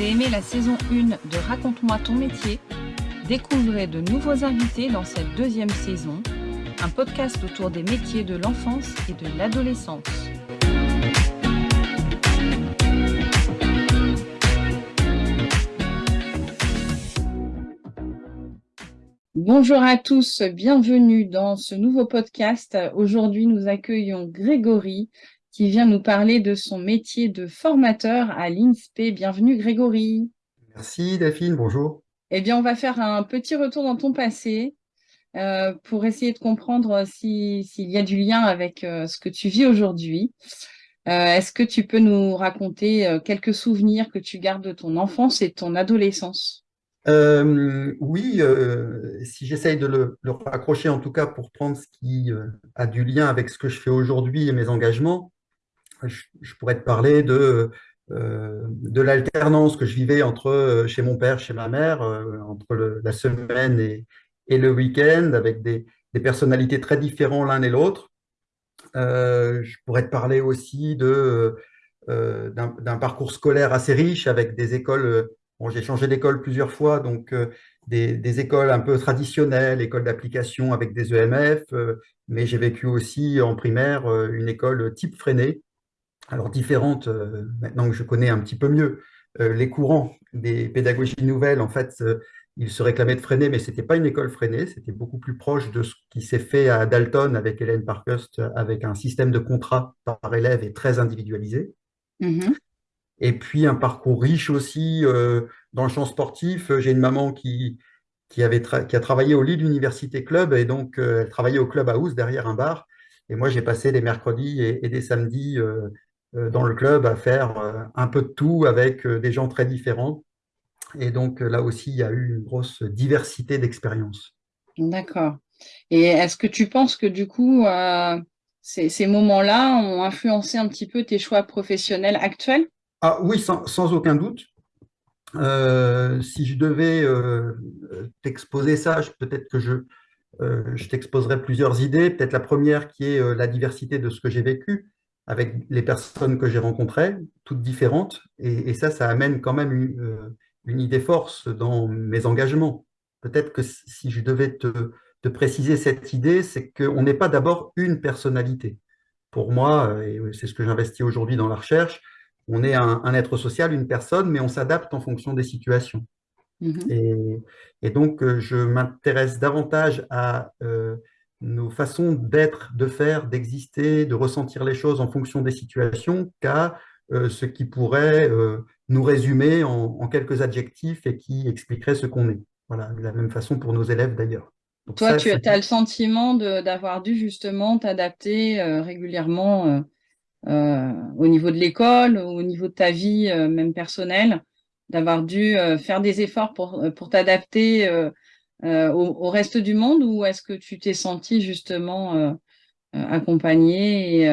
aimé la saison 1 de Raconte-moi ton métier Découvrez de nouveaux invités dans cette deuxième saison, un podcast autour des métiers de l'enfance et de l'adolescence. Bonjour à tous, bienvenue dans ce nouveau podcast. Aujourd'hui, nous accueillons Grégory qui vient nous parler de son métier de formateur à l'INSPE. Bienvenue Grégory. Merci Delphine, bonjour. Eh bien, on va faire un petit retour dans ton passé euh, pour essayer de comprendre s'il y a du lien avec euh, ce que tu vis aujourd'hui. Euh, est-ce que tu peux nous raconter quelques souvenirs que tu gardes de ton enfance et de ton adolescence? Oui, si j'essaye de le, le, raccrocher en tout cas pour prendre ce qui a du lien avec ce que je fais aujourd'hui et mes engagements, je, pourrais te parler de, euh, de l'alternance que je vivais entre euh, chez mon père, chez ma mère, euh, entre la semaine et, et le week-end, avec des, des, personnalités très différentes l'un et l'autre. je pourrais te parler aussi d'un parcours scolaire assez riche avec des écoles. Bon, j'ai changé d'école plusieurs fois, donc des, des, écoles un peu traditionnelles, écoles d'application avec des EMF, mais j'ai vécu aussi en primaire une école type freinée, alors différentes, euh, maintenant que je connais un petit peu mieux euh, les courants des pédagogies nouvelles, en fait, euh, ils se réclamaient de freiner, mais ce n'était pas une école freinée, c'était beaucoup plus proche de ce qui s'est fait à Dalton avec Hélène Parkhurst, avec un système de contrat par élève et très individualisé. Mm-hmm. Et puis un parcours riche aussi dans le champ sportif. J'ai une maman qui, qui, avait qui a travaillé au Lille Université Club, et donc elle travaillait au Club House derrière un bar. Et moi, j'ai passé des mercredis et, et des samedis dans le club à faire euh, un peu de tout avec euh, des gens très différents. Et donc là aussi, il y a eu une grosse diversité d'expériences. D'accord. Et est-ce que tu penses que du coup, ces, ces moments-là ont influencé un petit peu tes choix professionnels actuels? Ah, Oui, sans, sans, aucun doute. Euh, si je devais euh, t'exposer ça, peut-être que je, euh, je t'exposerais plusieurs idées. Peut-être la première qui est la diversité de ce que j'ai vécu avec les personnes que j'ai rencontrées, toutes différentes. Et, ça, ça amène quand même une, une, idée force dans mes engagements. Peut-être que si je devais te, te préciser cette idée, c'est qu'on n'est pas d'abord une personnalité. Pour moi, et c'est ce que j'investis aujourd'hui dans la recherche, on est un, un, être social, une personne, mais on s'adapte en fonction des situations. Mmh et, et, donc, je m'intéresse davantage à euh, nos façons d'être, de faire, d'exister, de ressentir les choses en fonction des situations qu'à euh, ce qui pourrait euh, nous résumer en, quelques adjectifs et qui expliquerait ce qu'on est. Voilà, de la même façon pour nos élèves d'ailleurs. Toi, tu as le sentiment d'avoir dû justement t'adapter euh, régulièrement au niveau de l'école, au niveau de ta vie même personnelle, d'avoir dû faire des efforts pour, pour t'adapter euh, au, reste du monde ou est-ce que tu t'es senti justement euh, euh, accompagné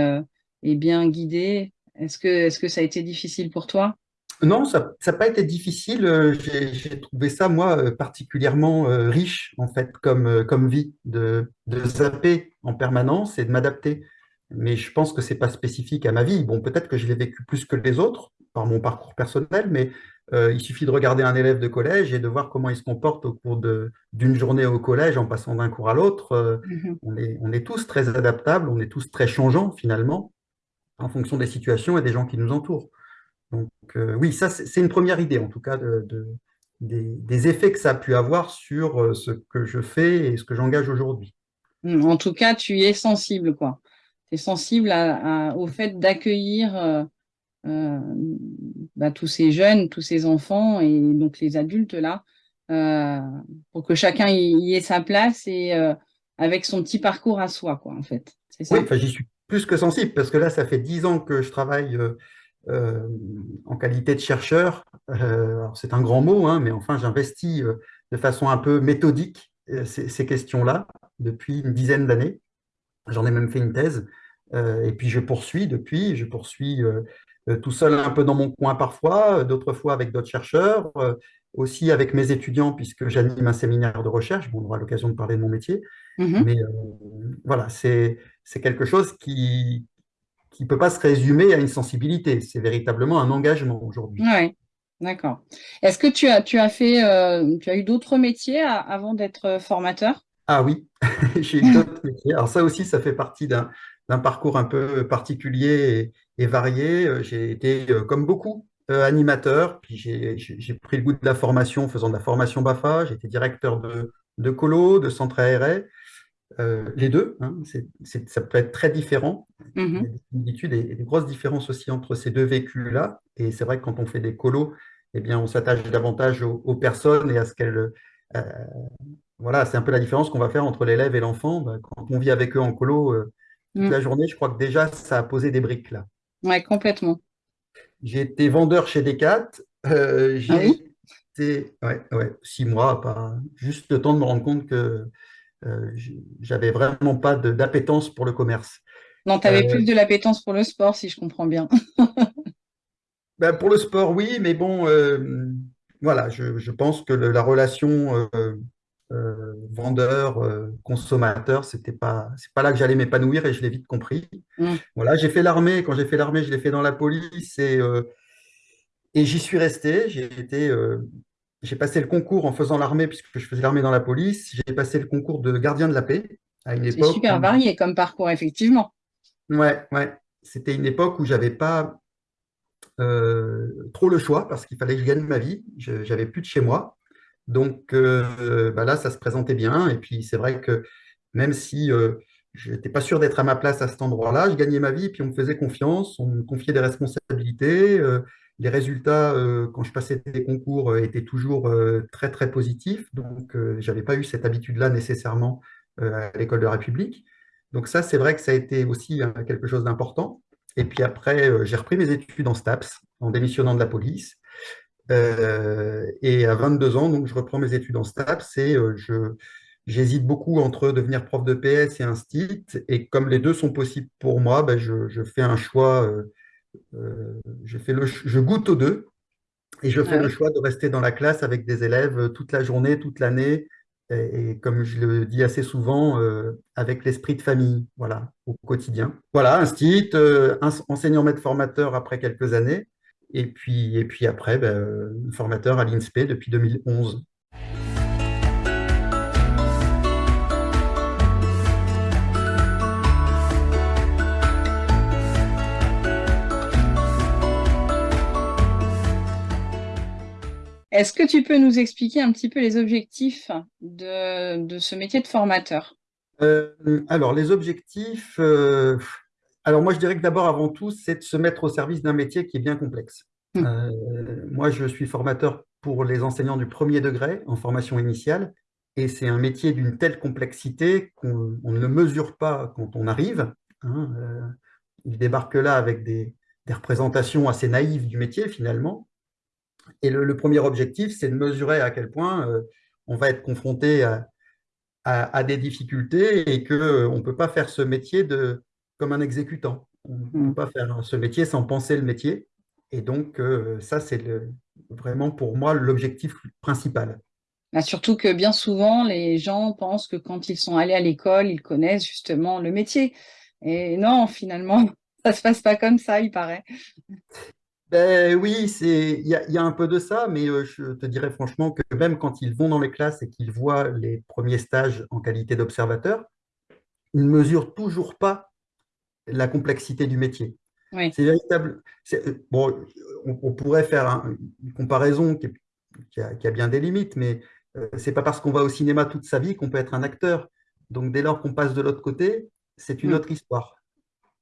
et, bien guidé Est-ce que, est que ça a été difficile pour toi? Non, ça n'a pas été difficile. J'ai trouvé ça, moi, particulièrement riche, en fait, comme, comme vie, de, de zapper en permanence et de m'adapter. Mais je pense que ce n'est pas spécifique à ma vie. Bon, peut-être que je l'ai vécu plus que les autres par mon parcours personnel, mais euh, il suffit de regarder un élève de collège et de voir comment il se comporte au cours d'une journée au collège en passant d'un cours à l'autre. Euh, mhm. on, est, on, est, tous très adaptables, on est tous très changeants finalement, en fonction des situations et des gens qui nous entourent. Donc euh, oui, ça c'est une première idée en tout cas de, des, des, effets que ça a pu avoir sur ce que je fais et ce que j'engage aujourd'hui. Hmm, en tout cas, tu es sensible, quoi. Tu es sensible à, au fait d'accueillir euh, bah, tous ces jeunes, tous ces enfants et donc les adultes là, euh, pour que chacun y, ait sa place et euh, avec son petit parcours à soi, quoi, en fait. Oui, j'y suis plus que sensible parce que là, ça fait dix ans que je travaille en qualité de chercheur. c'est un grand mot, hein, mais enfin, j'investis de façon un peu méthodique ces, questions-là depuis une dizaine d'années. J'en ai même fait une thèse. et puis je poursuis depuis, je poursuis tout seul un peu dans mon coin parfois, euh, d'autres fois avec d'autres chercheurs, euh, aussi avec mes étudiants puisque j'anime un séminaire de recherche. Bon, on aura l'occasion de parler de mon métier. Mm-hmm. Mais voilà, c'est quelque chose qui ne peut pas se résumer à une sensibilité. C'est véritablement un engagement aujourd'hui. Oui, D'accord. Est-ce que tu as, tu as fait, euh, tu as eu d'autres métiers avant d'être formateur? Ah oui, j'ai eu d'autres métiers. Alors ça aussi, ça fait partie d'un d'un parcours un peu particulier et, et varié. Euh, J'ai été, euh, comme beaucoup, euh, animateur, puis j'ai pris le goût de la formation en faisant de la formation BAFA. J'ai été directeur de, de colo, de centre aéré, euh, les deux. hein. Ça peut être très différent. Il y a des grosses différences aussi entre ces deux vécus-là. Et c'est vrai que quand on fait des colos, eh bien, on s'attache davantage aux, aux personnes et à ce qu'elles euh, voilà, c'est un peu la différence qu'on va faire entre l'élève et l'enfant. Ben, Quand on vit avec eux en colo euh, toute Mm. la journée, je crois que déjà, ça a posé des briques là. Ouais, complètement. J'ai été vendeur chez Decat. euh, Ah j'ai oui? été ouais, ouais, six mois, pas, juste le temps de me rendre compte que euh, j'avais vraiment pas d'appétence pour le commerce. Non, tu avais Euh, plus de l'appétence pour le sport, si je comprends bien. ben, pour le sport, oui, mais bon, euh, voilà, je, je pense que le- la relation euh, vendeur, euh, consommateur, c'était pas, c'est pas là que j'allais m'épanouir et je l'ai vite compris. Mm. Voilà, j'ai fait l'armée. Quand j'ai fait l'armée, je l'ai fait dans la police et, euh, et j'y suis resté. J'ai été, j'ai passé le concours en faisant l'armée puisque je faisais l'armée dans la police. J'ai passé le concours de gardien de la paix à une C'est époque super où, varié comme parcours, effectivement. ouais, ouais, c'était une époque où j'avais pas trop le choix parce qu'il fallait que je gagne ma vie. Je, j'avais plus de chez moi. Donc euh, bah là, ça se présentait bien. Et puis c'est vrai que même si euh, je n'étais pas sûr d'être à ma place à cet endroit-là, je gagnais ma vie puis on me faisait confiance, on me confiait des responsabilités. euh, les résultats, euh, quand je passais des concours, étaient toujours très très positifs. Donc euh, j'avais pas eu cette habitude-là nécessairement à l'école de la République. Donc ça, c'est vrai que ça a été aussi quelque chose d'important. Et puis après, j'ai repris mes études en STAPS, en démissionnant de la police. Euh, et à 22 ans, donc, je reprends mes études en STAPS et euh, je, j'hésite beaucoup entre devenir prof de PS et instit. Et comme les deux sont possibles pour moi, ben, je, je fais un choix, euh, je, fais le, ch- je goûte aux deux et je fais le choix de rester dans la classe avec des élèves toute la journée, toute l'année. Et, et comme je le dis assez souvent, euh, avec l'esprit de famille, voilà, au quotidien. Voilà, instit, euh, enseignant maître formateur après quelques années. Et puis, et puis après, ben, formateur à l'INSPE depuis 2011. Est-ce que tu peux nous expliquer un petit peu les objectifs de, de ce métier de formateur? Euh, alors, les objectifs, euh, alors moi je dirais que d'abord, avant tout, c'est de se mettre au service d'un métier qui est bien complexe. Mm. Euh, moi, je suis formateur pour les enseignants du premier degré en formation initiale, et c'est un métier d'une telle complexité qu'on on ne le mesure pas quand on arrive. hein. Euh, il débarque là avec des, des représentations assez naïves du métier finalement. Et le, le premier objectif, c'est de mesurer à quel point euh, on va être confronté à, à- à des difficultés et qu'on ne peut pas faire ce métier de, comme un exécutant. On ne peut Mm. pas faire ce métier sans penser le métier. Et donc, euh, ça, c'est vraiment pour moi l'objectif principal. Bah, surtout que bien souvent, les gens pensent que quand ils sont allés à l'école, ils connaissent justement le métier. Et non, finalement, ça se passe pas comme ça, il paraît. Ben oui, il y a, y a un peu de ça, mais euh, je te dirais franchement que même quand ils vont dans les classes et qu'ils voient les premiers stages en qualité d'observateur, ils ne mesurent toujours pas la complexité du métier. Oui. C'est véritable. euh, Bon, on, on pourrait faire un- une comparaison qui, est- qui a, qui a bien des limites, mais euh, c'est pas parce qu'on va au cinéma toute sa vie qu'on peut être un acteur. Donc, dès lors qu'on passe de l'autre côté, c'est une Mm. autre histoire.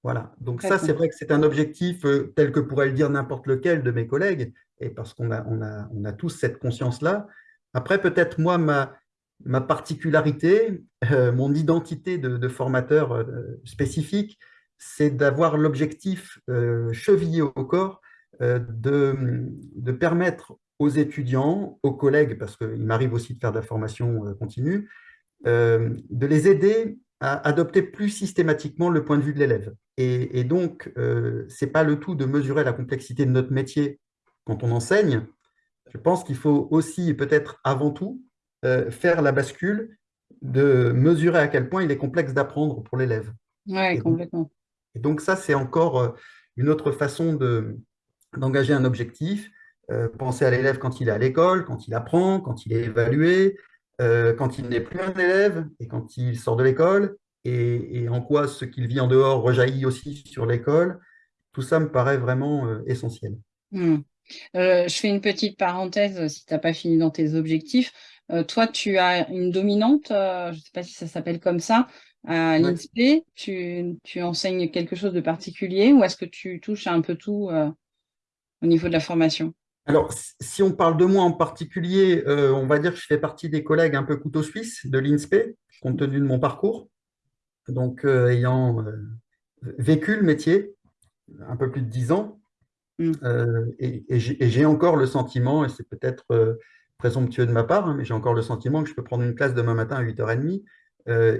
Voilà. Donc, ça, c'est vrai que c'est un objectif euh, tel que pourrait le dire n'importe lequel de mes collègues, et parce qu'on a, on a, on a tous cette conscience-là. Après, peut-être moi, ma, ma particularité, euh, mon identité de, de formateur spécifique, c'est d'avoir l'objectif euh, chevillé au corps euh, de, de permettre aux étudiants, aux collègues, parce qu'il m'arrive aussi de faire de la formation euh, continue, de les aider à adopter plus systématiquement le point de vue de l'élève. Et, et donc, ce n'est pas le tout de mesurer la complexité de notre métier quand on enseigne. Je pense qu'il faut aussi, peut-être avant tout, faire la bascule de mesurer à quel point il est complexe d'apprendre pour l'élève. Oui, complètement. Et donc ça, c'est encore euh, une autre façon de, d'engager un objectif. euh, penser à l'élève quand il est à l'école, quand il apprend, quand il est évalué, euh, quand il n'est plus un élève et quand il sort de l'école, et, en quoi ce qu'il vit en dehors rejaillit aussi sur l'école. Tout ça me paraît vraiment euh, essentiel. Hmm. Je fais une petite parenthèse si tu n'as pas fini dans tes objectifs. Toi, tu as une dominante, je ne sais pas si ça s'appelle comme ça, à Ouais. l'INSPE. Tu, tu enseignes quelque chose de particulier ou est-ce que tu touches à un peu tout euh, au niveau de la formation? Alors, si on parle de moi en particulier, euh, on va dire que je fais partie des collègues un peu couteau suisse de l'INSPE, compte tenu de mon parcours. Donc, euh, ayant euh, vécu le métier un peu plus de dix ans, euh, et, et j'ai encore le sentiment, et c'est peut-être euh, présomptueux de ma part, hein, mais j'ai encore le sentiment que je peux prendre une classe demain matin à 8h30, euh,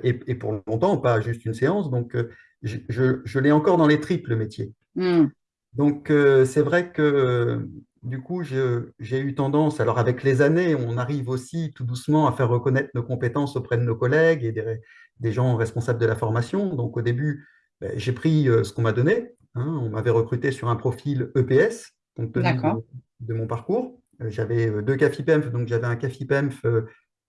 et, et pour longtemps, pas juste une séance. Donc, euh, je, je- je l'ai encore dans les tripes, le métier. Hmm. Donc, euh, c'est vrai que euh, du coup, j'ai eu tendance, alors avec les années, on arrive aussi tout doucement à faire reconnaître nos compétences auprès de nos collègues et des, des gens responsables de la formation. Donc, au début, ben, j'ai pris euh, ce qu'on m'a donné. hein. On m'avait recruté sur un profil EPS, compte tenu de, de mon parcours. Euh, J'avais euh, deux CAFIPEMF, donc j'avais un CAFIPEMF, euh,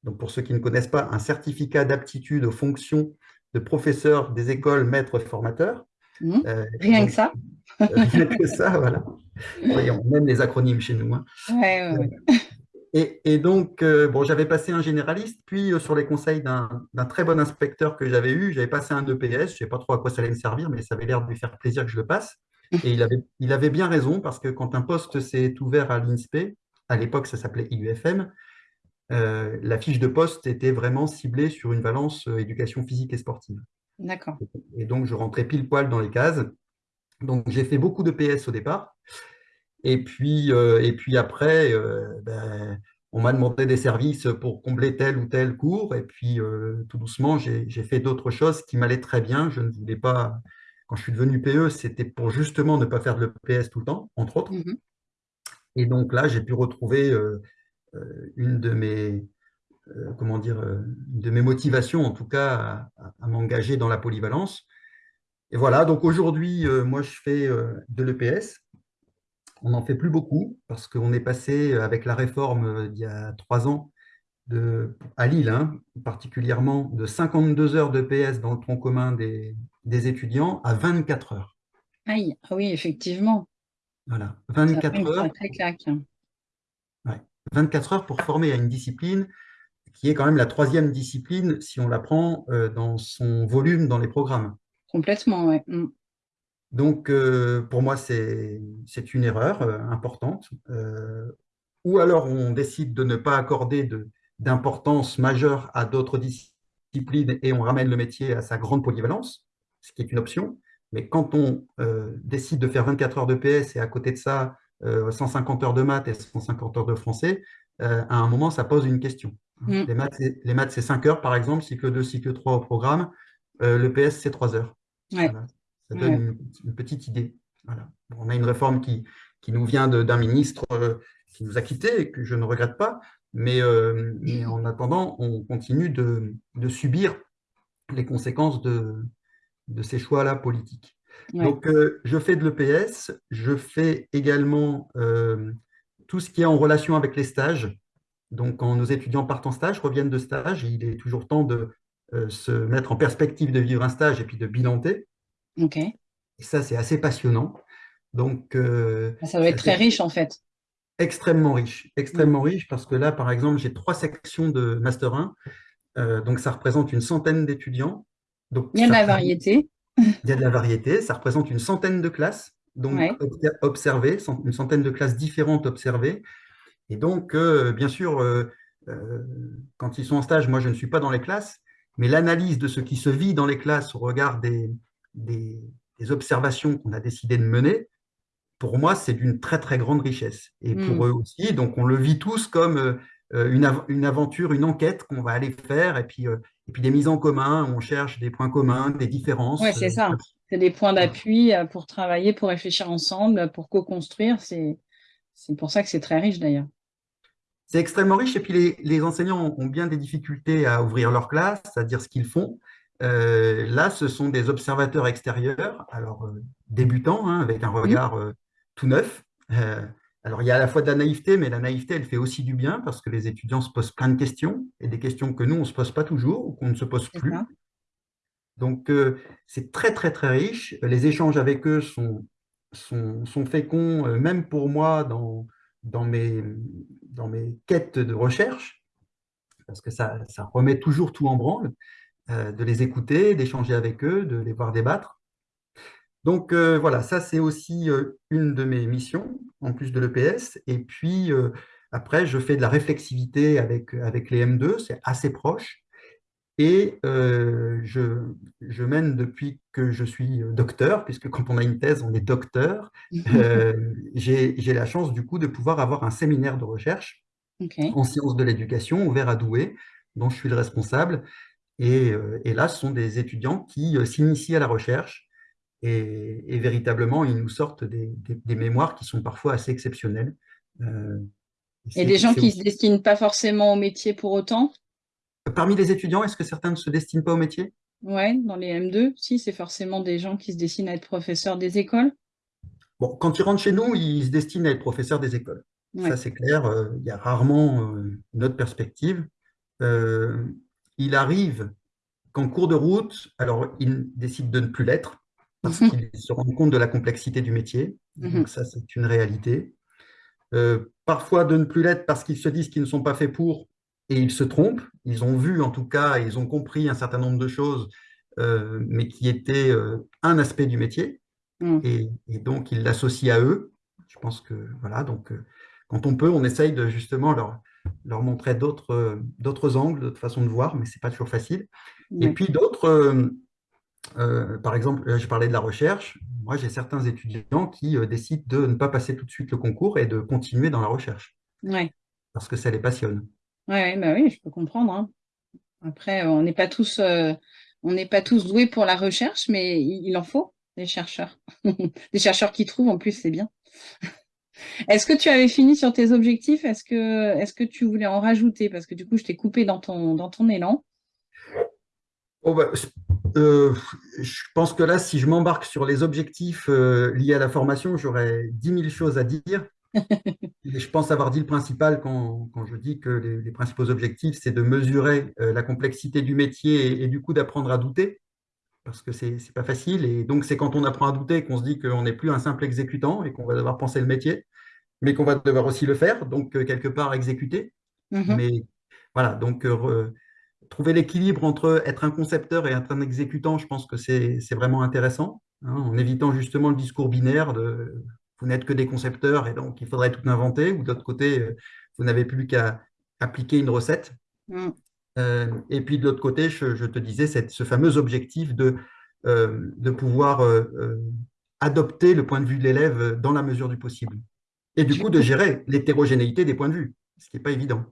donc pour ceux qui ne connaissent pas, un certificat d'aptitude aux fonctions de professeur des écoles maîtres formateurs. Hmm. Euh, Rien que ça? Rien que ça, voilà. Oui, on aime les acronymes chez nous. hein. Ouais, ouais, ouais. Et, et donc, euh, bon, j'avais passé un généraliste, puis euh, sur les conseils d'un d'un très bon inspecteur que j'avais eu, j'avais passé un EPS. Je ne sais pas trop à quoi ça allait me servir, mais ça avait l'air de lui faire plaisir que je le passe. Et il avait, il avait bien raison, parce que quand un poste s'est ouvert à l'INSPE, à l'époque ça s'appelait IUFM, euh, la fiche de poste était vraiment ciblée sur une valence euh, éducation physique et sportive. D'accord. Et donc, je rentrais pile poil dans les cases. Donc, j'ai fait beaucoup de PS au départ. Et puis, euh, et puis après, euh, ben, on m'a demandé des services pour combler tel ou tel cours. Et puis, tout doucement, j'ai fait d'autres choses qui m'allaient très bien. Je ne voulais pas, quand je suis devenu PE, c'était pour justement ne pas faire de l'EPS tout le temps, entre autres. Mhm. Et donc là, j'ai pu retrouver euh, une de mes, euh, comment dire, euh, une de mes motivations, en tout cas, à, à m'engager dans la polyvalence. Et voilà, donc aujourd'hui, euh, moi, je fais euh, de l'EPS. On n'en fait plus beaucoup parce qu'on est passé euh, avec la réforme euh, d'il y a trois ans de, à Lille, hein, particulièrement de 52 heures de PS dans le tronc commun des, des étudiants à 24 heures. Aïe, ah oui, effectivement. Voilà, Ça fait 24 une heures, sacrée claque. Ouais, 24 heures pour former à une discipline qui est quand même la troisième discipline si on la prend euh, dans son volume dans les programmes. Complètement, ouais. Hmm. Donc, euh, pour moi, c'est une erreur euh, importante. Ou alors, on décide de ne pas accorder de- d'importance majeure à d'autres disciplines et on ramène le métier à sa grande polyvalence, ce qui est une option. Mais quand on décide de faire 24 heures de PS et à côté de ça, 150 heures de maths et 150 heures de français, euh, à un moment, ça pose une question. Hmm. Les maths, c'est- les maths, c'est 5 heures, par exemple, cycle 2, cycle 3 au programme. Euh, le PS, c'est 3 heures. Ouais, Voilà. Ça donne ouais. une, une petite idée. Voilà. Bon, on a une réforme qui, qui nous vient d'un ministre euh, qui nous a quittés et que je ne regrette pas. Mais, euh, mais en attendant, on continue de, de subir les conséquences de, de ces choix-là politiques. Ouais. Donc, euh, je fais de l'EPS, je fais également euh, tout ce qui est en relation avec les stages. Donc, quand nos étudiants partent en stage, reviennent de stage, il est toujours temps de euh, se mettre en perspective de vivre un stage et puis de bilanter. Ok. Et ça, c'est assez passionnant. Donc, Ah, Ça doit être très riche, en fait. extrêmement riche. Extrêmement riche parce que là, par exemple, j'ai trois sections de Master 1. Euh, donc, ça représente une centaine d'étudiants. Donc, Il y a de la variété. Il y a de la variété. Ça représente une centaine de classes. Donc, Ouais. observées, une centaine de classes différentes observées. Et donc, euh, bien sûr, euh, euh, quand ils sont en stage, moi, je ne suis pas dans les classes, mais l'analyse de ce qui se vit dans les classes au regard des, des, des observations qu'on a décidé de mener, pour moi, c'est d'une très, très grande richesse. Et Hmm. pour eux aussi, donc on le vit tous comme une, av- une aventure, une enquête qu'on va aller faire, et puis, et puis des mises en commun, on cherche des points communs, des différences. c'est euh, ça. C'est des points d'appui euh, pour travailler, pour réfléchir ensemble, pour co-construire. C'est, c'est pour ça que c'est très riche, d'ailleurs. C'est extrêmement riche et puis les, les enseignants ont bien des difficultés à ouvrir leur classe, à dire ce qu'ils font. Euh, là, ce sont des observateurs extérieurs, alors euh, débutants, hein, avec un regard euh, tout neuf, Alors, il y a à la fois de la naïveté, mais la naïveté, elle fait aussi du bien parce que les étudiants se posent plein de questions et des questions que nous, on ne se pose pas toujours ou qu'on ne se pose plus. ça. Donc, euh, c'est très, très, très riche. Les échanges avec eux sont, sont, sont féconds, euh, même pour moi, dans, dans, mes, dans mes quêtes de recherche, parce que ça, ça remet toujours tout en branle, euh, de les écouter, d'échanger avec eux, de les voir débattre. Donc, euh, voilà, ça, c'est aussi euh, une de mes missions, en plus de l'EPS. Et puis, euh, après, je fais de la réflexivité avec, avec les M2, c'est assez proche. Et je, je, mène depuis que je suis docteur, puisque quand on a une thèse, on est docteur. Euh, J'ai la chance du coup de pouvoir avoir un séminaire de recherche okay. en sciences de l'éducation ouvert à Douai, dont je suis le responsable. Et, et là, ce sont des étudiants qui s'initient à la recherche et, et, véritablement, ils nous sortent des, des, des, mémoires qui sont parfois assez exceptionnelles. Euh, et des gens qui ne se destinent pas forcément au métier pour autant? Parmi les étudiants, est-ce que certains ne se destinent pas au métier? Oui, dans les M2, si, c'est forcément des gens qui se destinent à être professeurs des écoles. Bon, quand ils rentrent chez nous, ils se destinent à être professeurs des écoles. Ouais. Ça, c'est clair. Euh, il y a rarement euh, une autre perspective. Euh, il arrive qu'en cours de route, alors ils décident de ne plus l'être parce mmh. qu'ils se rendent compte de la complexité du métier. Mmh. Donc ça, c'est une réalité. Euh, parfois de ne plus l'être parce qu'ils se disent qu'ils ne sont pas faits pour et ils se trompent. Ils ont vu, en tout cas, ils ont compris un certain nombre de choses, euh, mais qui étaient euh, un aspect du métier. Mm. Et, et, donc, ils l'associent à eux. Je pense que, voilà, donc, quand on peut, on essaye de justement leur, leur montrer d'autres angles, d'autres façons de voir, mais ce n'est pas toujours facile. Et puis d'autres, euh, par exemple, je parlais de la recherche. Moi, j'ai certains étudiants qui décident de ne pas passer tout de suite le concours et de continuer dans la recherche. Ouais. Parce que ça les passionne. Ouais, bah oui, je peux comprendre. Hein. Après, on n'est pas tous, euh, on n'est pas tous doués pour la recherche, mais il, il en faut des chercheurs, des chercheurs qui trouvent. En plus, c'est bien. Est-ce que tu avais fini sur tes objectifs? Est-ce que, est-ce que tu voulais en rajouter? Parce que du coup, je t'ai coupé dans ton, dans ton élan. Oh bah, euh, je pense que là, si je m'embarque sur les objectifs euh, liés à la formation, j'aurais 10 000 choses à dire. Et je pense avoir dit le principal quand, quand je dis que les, les principaux objectifs, c'est de mesurer euh, la complexité du métier et, et du coup d'apprendre à douter, parce que c'est n'est pas facile. Et donc, c'est quand on apprend à douter qu'on se dit qu'on n'est plus un simple exécutant et qu'on va devoir penser le métier, mais qu'on va devoir aussi le faire, donc quelque part exécuter. Mm -hmm. Mais voilà, donc trouver l'équilibre entre être un concepteur et être un exécutant, je pense que c'est vraiment intéressant, hein, en évitant justement le discours binaire de vous n'êtes que des concepteurs et donc il faudrait tout inventer, ou de l'autre côté, vous n'avez plus qu'à appliquer une recette. Mm. Euh, et puis de l'autre côté, je, je, te disais, cette, ce fameux objectif de, euh, de pouvoir euh, adopter le point de vue de l'élève dans la mesure du possible. Et du coup, de gérer l'hétérogénéité des points de vue, ce qui n'est pas évident.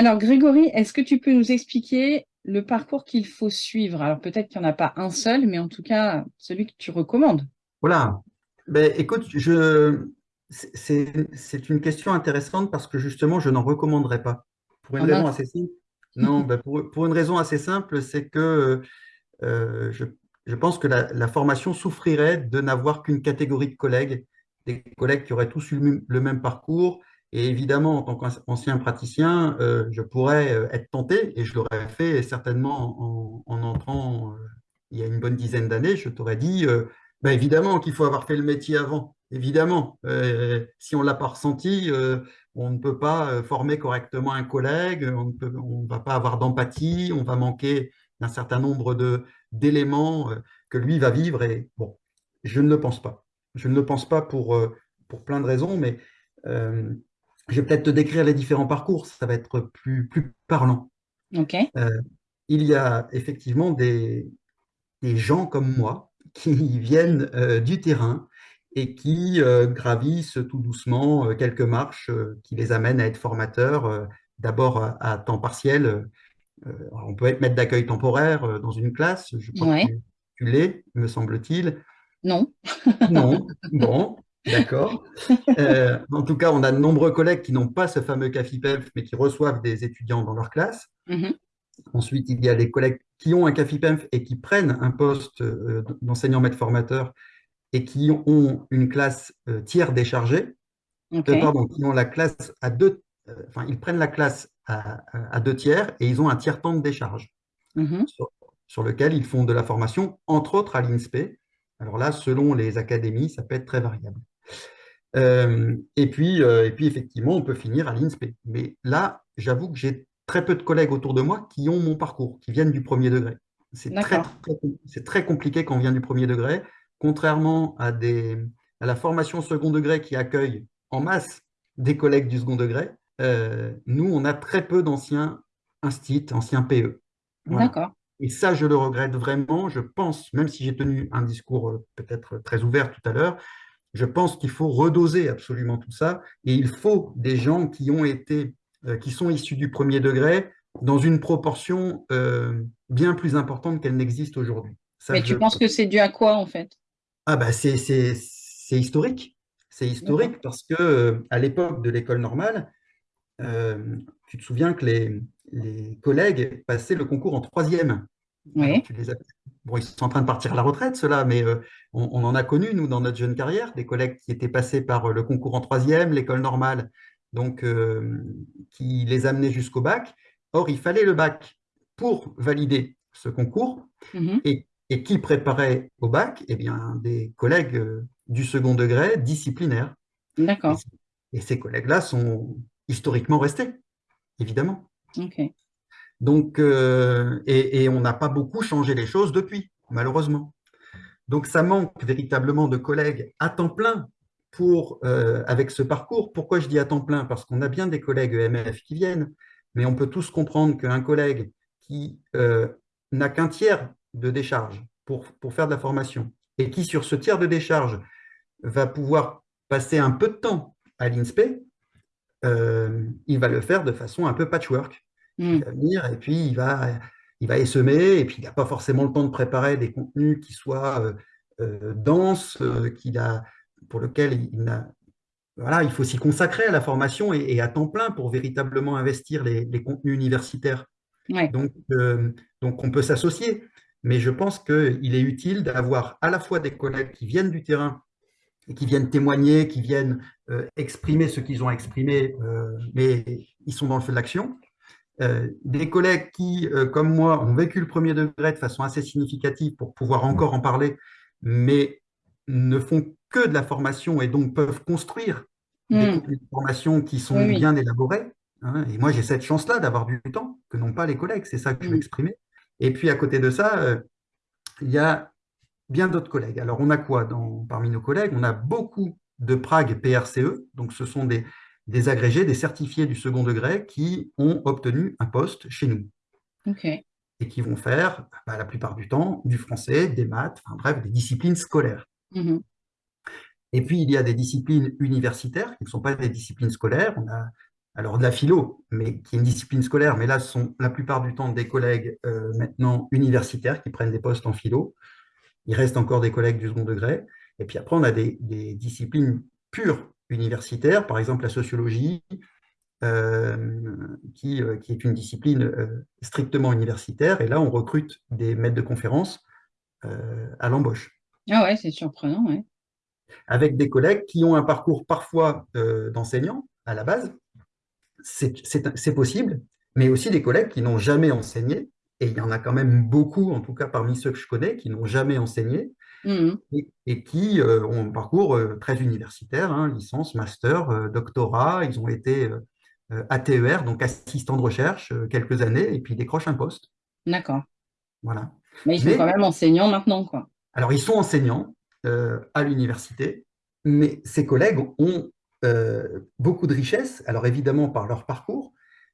Alors, Grégory, est-ce que tu peux nous expliquer le parcours qu'il faut suivre? Alors, peut-être qu'il n'y en a pas un seul, mais en tout cas, celui que tu recommandes. Voilà. Ben, écoute, je... c'est une question intéressante parce que justement, je n'en recommanderais pas. Pour une raison assez simple. Non, ben pour, pour, une raison assez simple, c'est que euh, je, je, pense que la, la formation souffrirait de n'avoir qu'une catégorie de collègues, des collègues qui auraient tous eu le même parcours, et évidemment, en tant qu'ancien praticien, euh, je pourrais euh, être tenté, et je l'aurais fait certainement en, en entrant euh, il y a une bonne dizaine d'années, je t'aurais dit, ben évidemment qu'il faut avoir fait le métier avant, évidemment. Si on ne l'a pas ressenti, on ne peut pas former correctement un collègue, on ne peut, on va pas avoir d'empathie, on va manquer d'un certain nombre d'éléments que lui va vivre. Et bon, je ne le pense pas. Je ne le pense pas pour, pour plein de raisons, mais je vais peut-être te décrire les différents parcours, ça va être plus, plus parlant. Okay. Euh, il y a effectivement des, des, gens comme moi qui viennent euh, du terrain et qui euh, gravissent tout doucement quelques marches qui les amènent à être formateurs, d'abord à, à, temps partiel. on peut être maître d'accueil temporaire dans une classe, je crois ouais. que tu, tu l'es, me semble-t-il. Non. non, bon. D'accord. Euh, en tout cas, on a de nombreux collègues qui n'ont pas ce fameux CAFIPEF, mais qui reçoivent des étudiants dans leur classe. Mhm. Ensuite, il y a des collègues qui ont un CAFIPEF et qui prennent un poste euh, d'enseignant maître formateur et qui ont une classe euh, tiers déchargée. Pardon, qui ont la classe à deux, enfin, ils prennent la classe à, à- à deux tiers et ils ont un tiers temps de décharge Mhm. sur, sur lequel ils font de la formation, entre autres à l'INSPE. Alors là, selon les académies, ça peut être très variable. Euh, et puis, euh, et puis, effectivement, on peut finir à l'INSPE. Mais là, j'avoue que j'ai très peu de collègues autour de moi qui ont mon parcours, qui viennent du premier degré. C'est très, très, compliqué quand on vient du premier degré, contrairement à, des, à la formation second degré qui accueille en masse des collègues du second degré. euh, nous, on a très peu d'anciens instits, anciens PE. Voilà. D'accord. Et ça, je le regrette vraiment. Je pense, même si j'ai tenu un discours peut-être très ouvert tout à l'heure, je pense qu'il faut redoser absolument tout ça. Et il faut des gens qui ont été, euh, qui sont issus du premier degré dans une proportion euh, bien plus importante qu'elle n'existe aujourd'hui. Mais je- tu penses que c'est dû à quoi, en fait? ah bah c'est historique. C'est historique parce que euh, à l'époque de l'école normale, euh, tu te souviens que les, les collègues passaient le concours en troisième. Alors, Oui. tu les as- Bon, ils sont en train de partir à la retraite, ceux-là, mais euh, on, on en a connu, nous, dans notre jeune carrière, des collègues qui étaient passés par euh, le concours en troisième, l'école normale, donc euh, qui les amenaient jusqu'au bac. Or, il fallait le bac pour valider ce concours. Mhm. Et, et qui préparait au bac? Eh bien, des collègues euh, du second degré disciplinaires. Et, D'accord. c- et ces collègues-là sont historiquement restés, évidemment. Ok. Donc, euh, et, on n'a pas beaucoup changé les choses depuis, malheureusement. Donc, ça manque véritablement de collègues à temps plein pour, euh, avec ce parcours. Pourquoi je dis à temps plein? Parce qu'on a bien des collègues EMF qui viennent, mais on peut tous comprendre qu'un collègue qui euh, n'a qu'un tiers de décharge pour, pour faire de la formation et qui, sur ce tiers de décharge, va pouvoir passer un peu de temps à l'INSPE, il va le faire de façon un peu patchwork. Mm. Il va venir et puis il va, il va essaimer, et puis il n'a pas forcément le temps de préparer des contenus qui soient euh, euh, denses, euh, qu'il a, pour lesquels il, voilà, il faut s'y consacrer à la formation et, et à temps plein pour véritablement investir les, les contenus universitaires. Ouais. Donc, donc on peut s'associer, mais je pense qu'il est utile d'avoir à la fois des collègues qui viennent du terrain et qui viennent témoigner, qui viennent exprimer ce qu'ils ont exprimé, mais ils sont dans le feu de l'action. Euh, des collègues qui, euh, comme moi, ont vécu le premier degré de façon assez significative pour pouvoir encore en parler, mais ne font que de la formation et donc peuvent construire des Mm. contenus de formation qui sont Oui, bien élaborés. hein. et moi, j'ai cette chance-là d'avoir du temps que n'ont pas les collègues. C'est ça que je veux Mm. exprimer. Et puis, à côté de ça, euh, il y a bien d'autres collègues. Alors, on a quoi dans, parmi nos collègues? On a beaucoup de Prague PRCE, donc ce sont des, des agrégés, des certifiés du second degré qui ont obtenu un poste chez nous et qui vont faire, bah, la plupart du temps, du français, des maths, enfin bref, des disciplines scolaires. Mhm. Et puis, il y a des disciplines universitaires qui ne sont pas des disciplines scolaires. On a alors de la philo, mais qui est une discipline scolaire, mais là, ce sont la plupart du temps des collègues euh, maintenant universitaires qui prennent des postes en philo. Il reste encore des collègues du second degré. Et puis après, on a des, des disciplines pures universitaires, par exemple la sociologie, euh, qui, euh, qui est une discipline euh, strictement universitaire. Et là, on recrute des maîtres de conférences à l'embauche Ah ouais, c'est surprenant, ouais. avec des collègues qui ont un parcours parfois d'enseignants à la base, c'est possible, mais aussi des collègues qui n'ont jamais enseigné, et il y en a quand même beaucoup, en tout cas parmi ceux que je connais, qui n'ont jamais enseigné Mhm. et, et qui euh, ont un parcours euh, très universitaire, hein, licence, master, euh, doctorat, ils ont été ATER, donc assistant de recherche, quelques années, et puis ils décrochent un poste. D'accord. Voilà. Mais ils sont Mais- quand même enseignants maintenant, quoi. Alors, ils sont enseignants à l'université, mais ces collègues ont euh, beaucoup de richesses, alors évidemment par leur parcours,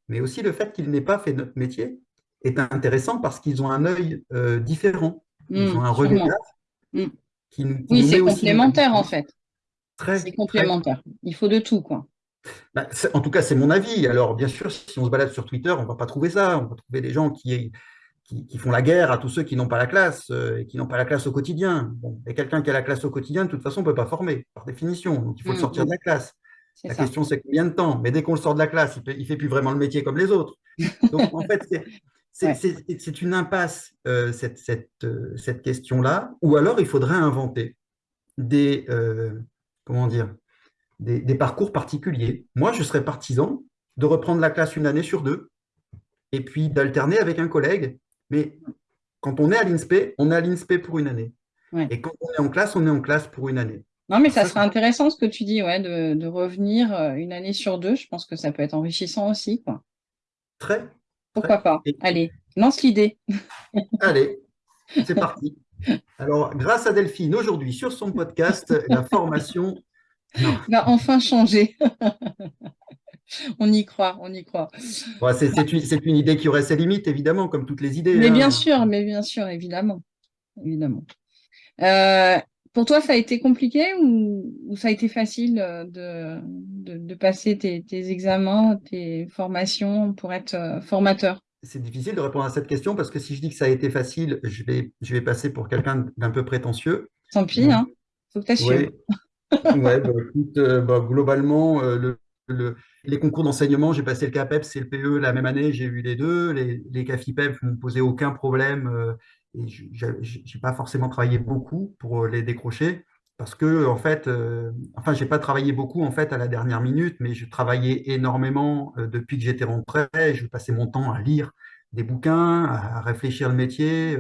mais aussi le fait qu'ils n'aient pas fait notre métier est intéressant parce qu'ils ont un œil euh, différent. Ils Mm, ont un regard Mm. qui nous, qui Oui, c'est complémentaire, en fait. Très, C'est très- complémentaire. Il faut de tout, quoi. Bah, en tout cas, c'est mon avis. Alors, bien sûr, si on se balade sur Twitter, on ne va pas trouver ça. On va trouver des gens qui, qui, font la guerre à tous ceux qui n'ont pas la classe euh, et qui n'ont pas la classe au quotidien. et quelqu'un qui a la classe au quotidien, de toute façon, ne peut pas former, par définition. Donc, il faut le mm, sortir de mm. la classe. La question, c'est combien de temps? Mais dès qu'on le sort de la classe, il ne fait plus vraiment le métier comme les autres. Donc, en fait, c'est une impasse, euh, cette, cette, euh, cette question-là. Ou alors, il faudrait inventer des, comment dire, des, des, parcours particuliers. Moi, je serais partisan de reprendre la classe une année sur deux et puis d'alterner avec un collègue mais quand on est à l'INSPE, on est à l'INSPE pour une année. Et quand on est en classe, on est en classe pour une année. Non, mais ça, serait intéressant ce que tu dis, ouais, de, revenir euh, une année sur deux. Je pense que ça peut être enrichissant aussi. Quoi. Très. Pourquoi pas Allez, lance l'idée. Allez, c'est parti. Alors, grâce à Delphine, aujourd'hui, sur son podcast, la formation va enfin changer. on y croit, on y croit. c'est une, idée qui aurait ses limites, évidemment, comme toutes les idées. Mais bien hein. sûr, mais bien sûr, évidemment. évidemment. Euh, pour toi, ça a été compliqué ou, ça a été facile euh, de, passer tes, examens, tes formations pour être euh, formateur? C'est difficile de répondre à cette question parce que si je dis que ça a été facile, je vais, je vais passer pour quelqu'un d'un peu prétentieux. Tant pis, hein. faut que tu ouais. ouais, bah, bah, globalement, le, les concours d'enseignement, j'ai passé le CAPEPS et le PE la même année, j'ai eu les deux. Les, les CAFIPEP ne m'ont posé aucun problème euh, et je n'ai pas forcément travaillé beaucoup pour euh, les décrocher parce que, en fait, euh, enfin, j'ai pas travaillé beaucoup en fait à la dernière minute, mais je travaillais énormément depuis que j'étais rentré. Je passais mon temps à lire des bouquins, à, réfléchir le métier.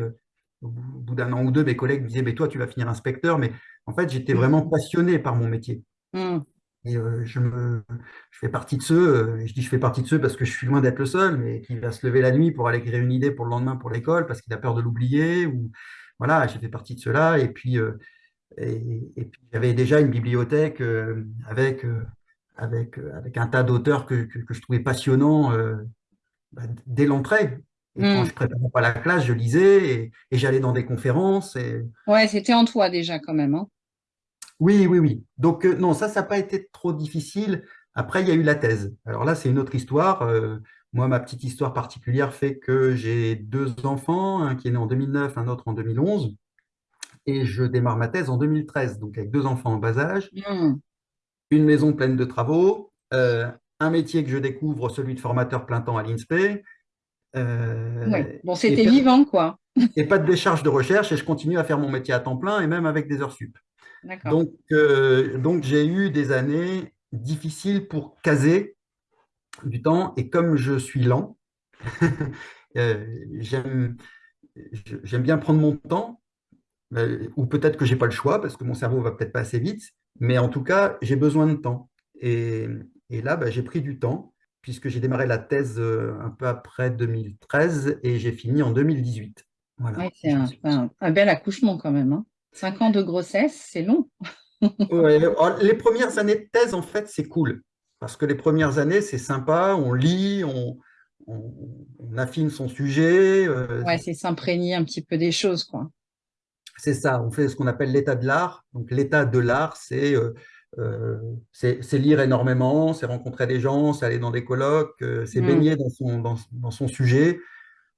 au bout d'un an ou deux, mes collègues me disaient, mais toi, tu vas finir inspecteur. Mais en fait, j'étais mmh. vraiment passionné par mon métier. Mmh. Et euh, je, me, je fais partie de ceux, euh, et je dis je fais partie de ceux parce que je suis loin d'être le seul, mais qui va se lever la nuit pour aller écrire une idée pour le lendemain pour l'école parce qu'il a peur de l'oublier. Ou voilà, j'ai fait partie de ceux-là. Et puis, euh, et, puis j'avais déjà une bibliothèque avec, avec, avec un tas d'auteurs que, que, je trouvais passionnants bah, dès l'entrée. Et quand hmm. je préparais pas la classe, je lisais et, et j'allais dans des conférences. Et... Ouais, c'était en toi déjà quand même. Hein. Oui, oui, oui. Donc, euh, non, ça, ça n'a pas été trop difficile. Après, il y a eu la thèse. Alors là, c'est une autre histoire. Euh, moi, ma petite histoire particulière fait que j'ai deux enfants, un qui est né en 2009, un autre en 2011. Et je démarre ma thèse en 2013, donc avec deux enfants en bas âge, mmh. une maison pleine de travaux, euh, un métier que je découvre, celui de formateur plein temps à l'INSPE. Bon, c'était vivant, quoi. et pas de décharge de recherche, et je continue à faire mon métier à temps plein, et même avec des heures sup. Donc, euh, donc j'ai eu des années difficiles pour caser du temps. Et comme je suis lent, euh, j'aime bien prendre mon temps, euh, ou peut-être que je n'ai pas le choix parce que mon cerveau va peut-être pas assez vite, mais en tout cas, j'ai besoin de temps. Et, et là, bah, j'ai pris du temps puisque j'ai démarré la thèse un peu après 2013 et j'ai fini en 2018. Voilà. c'est un, bel accouchement quand même. Hein. Cinq ans de grossesse, c'est long. Oh, les premières années de thèse, en fait, c'est cool. Parce que les premières années, c'est sympa, on lit, on, affine son sujet. Euh, ouais, c'est s'imprégner un petit peu des choses, quoi. C'est ça, on fait ce qu'on appelle l'état de l'art. Donc, l'état de l'art, c'est euh, euh, lire énormément, c'est rencontrer des gens, c'est aller dans des colloques, c'est mm. baigner dans son, dans, son sujet.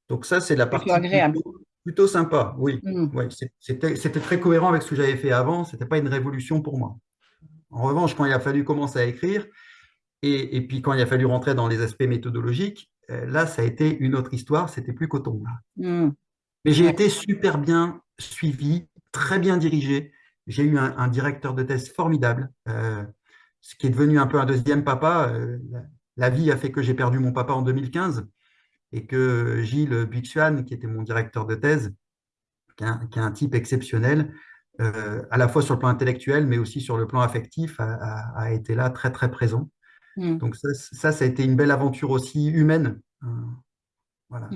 Donc, ça, c'est la partie agréable. Plutôt sympa, oui. Mm. C'était très cohérent avec ce que j'avais fait avant. Ce n'était pas une révolution pour moi. En revanche, quand il a fallu commencer à écrire, et, puis quand il a fallu rentrer dans les aspects méthodologiques, euh, là, ça a été une autre histoire. C'était plus coton. Mm. Mais j'ai été super bien suivi, très bien dirigé. J'ai eu un, directeur de thèse formidable, euh, ce qui est devenu un peu un deuxième papa. Euh, la vie a fait que j'ai perdu mon papa en 2015 et que Gilles Buxuan, qui était mon directeur de thèse, qui est un, type exceptionnel, euh, à la fois sur le plan intellectuel, mais aussi sur le plan affectif, a, été là très, très présent. Hmm. Donc ça, ça, a été une belle aventure aussi humaine. Hein. Voilà.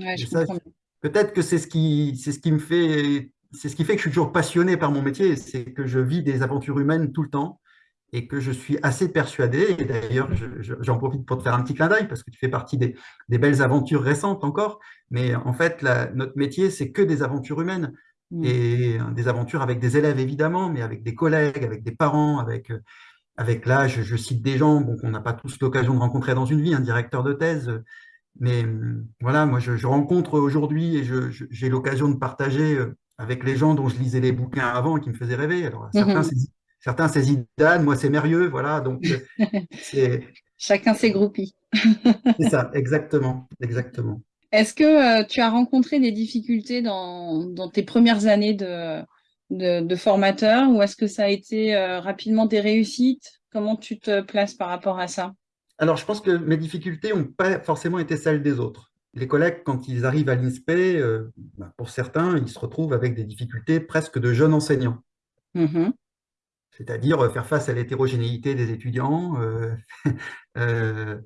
Peut-être que c'est ce, qui, ce qui me fait... C'est ce qui fait que je suis toujours passionné par mon métier, c'est que je vis des aventures humaines tout le temps et que je suis assez persuadé, et d'ailleurs j'en profite pour te faire un petit clin d'œil parce que tu fais partie des, belles aventures récentes encore, mais en fait notre métier c'est que des aventures humaines mmh. et des aventures avec des élèves évidemment, mais avec des collègues, avec des parents, avec, avec là je, cite des gens qu'on n'a pas tous l'occasion de rencontrer dans une vie, un directeur de thèse, mais hum, voilà, moi, je, je rencontre aujourd'hui et j'ai l'occasion de partager euh, avec les gens dont je lisais les bouquins avant et qui me faisaient rêver. Alors, certains, Mhm. Certains, c'est Zidane, moi, c'est Mérieux, voilà. Donc, euh, c'est Chacun ses groupies. c'est ça, exactement, exactement. Est-ce que euh, tu as rencontré des difficultés dans, dans tes premières années de, de, de formateur ou est-ce que ça a été euh, rapidement des réussites? Comment tu te places par rapport à ça? Alors, je pense que mes difficultés n'ont pas forcément été celles des autres. Les collègues, quand ils arrivent à l'INSPE, euh, ben, pour certains, ils se retrouvent avec des difficultés presque de jeunes enseignants. Mhm, c'est-à-dire euh, faire face à l'hétérogénéité des étudiants, euh, euh,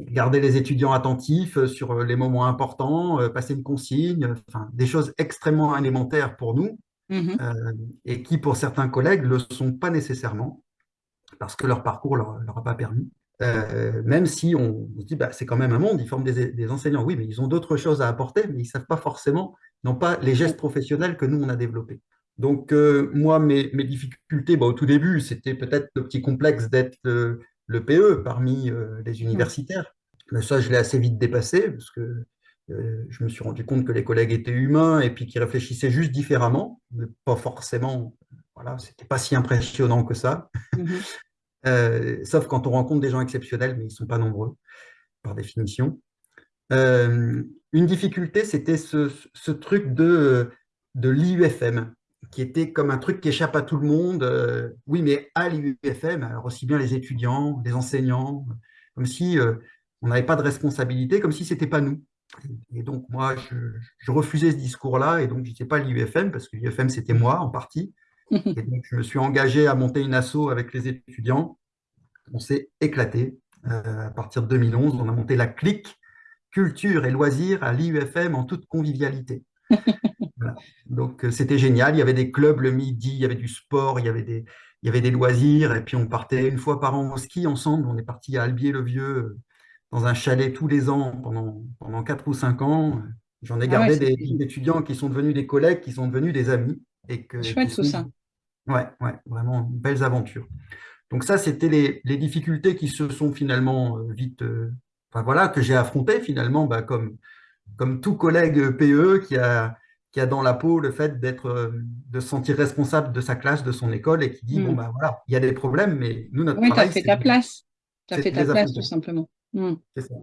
garder les étudiants attentifs sur les moments importants, passer une consigne, enfin, des choses extrêmement élémentaires pour nous euh, et qui, pour certains collègues, ne le sont pas nécessairement parce que leur parcours ne leur, leur a pas permis. Euh, même si on, on se dit, bah, c'est quand même un monde, ils forment des, des enseignants. Oui, mais ils ont d'autres choses à apporter, mais ils ne savent pas forcément, n'ont pas les gestes professionnels que nous, on a développés. Donc, euh, moi, mes, mes difficultés, bah, au tout début, c'était peut-être le petit complexe d'être le, le PE parmi euh, les Mhm. universitaires. Mais ça, je l'ai assez vite dépassé, parce que euh, je me suis rendu compte que les collègues étaient humains et puis qu'ils réfléchissaient juste différemment, mais pas forcément, voilà, c'était pas si impressionnant que ça. Mhm. Euh, sauf quand on rencontre des gens exceptionnels, mais ils ne sont pas nombreux, par définition. Une difficulté, c'était ce, ce truc de, de l'IUFM, qui était comme un truc qui échappe à tout le monde. Euh, oui, mais à l'IUFM, alors aussi bien les étudiants, les enseignants, comme si euh, on n'avait pas de responsabilité, comme si c'était pas nous. Et donc, moi, je, je refusais ce discours-là, et donc je n'étais pas l'IUFM, parce que l'IUFM, c'était moi en partie. Et donc, je me suis engagé à monter une asso avec les étudiants. On s'est éclaté. Euh, à partir de 2011, on a monté la clique culture et loisirs à l'IUFM en toute convivialité. Donc, euh, c'était génial. Il y avait des clubs le midi, il y avait du sport, il y avait des, il y avait des loisirs. Et puis, on partait une fois par an au ski ensemble. On est parti à Albier-le-Vieux euh, dans un chalet tous les ans pendant, pendant 4 ou 5 ans. J'en ai Ah gardé des, des étudiants qui sont devenus des collègues, qui sont devenus des amis et que, chouette tout ça. Ouais, ouais, vraiment belles aventures. Donc ça, c'était les, les difficultés qui se sont finalement euh, vite, euh, enfin voilà, que j'ai affrontées finalement, bah, comme, comme tout collègue PE qui a, qui a dans la peau le fait d'être, euh, de se sentir responsable de sa classe, de son école et qui dit, bon, Mhm. bah voilà, il y a des problèmes, mais nous, notre Oui, tu as fait ta place. Tu as fait ta place tout simplement. Mhm. C'est ça.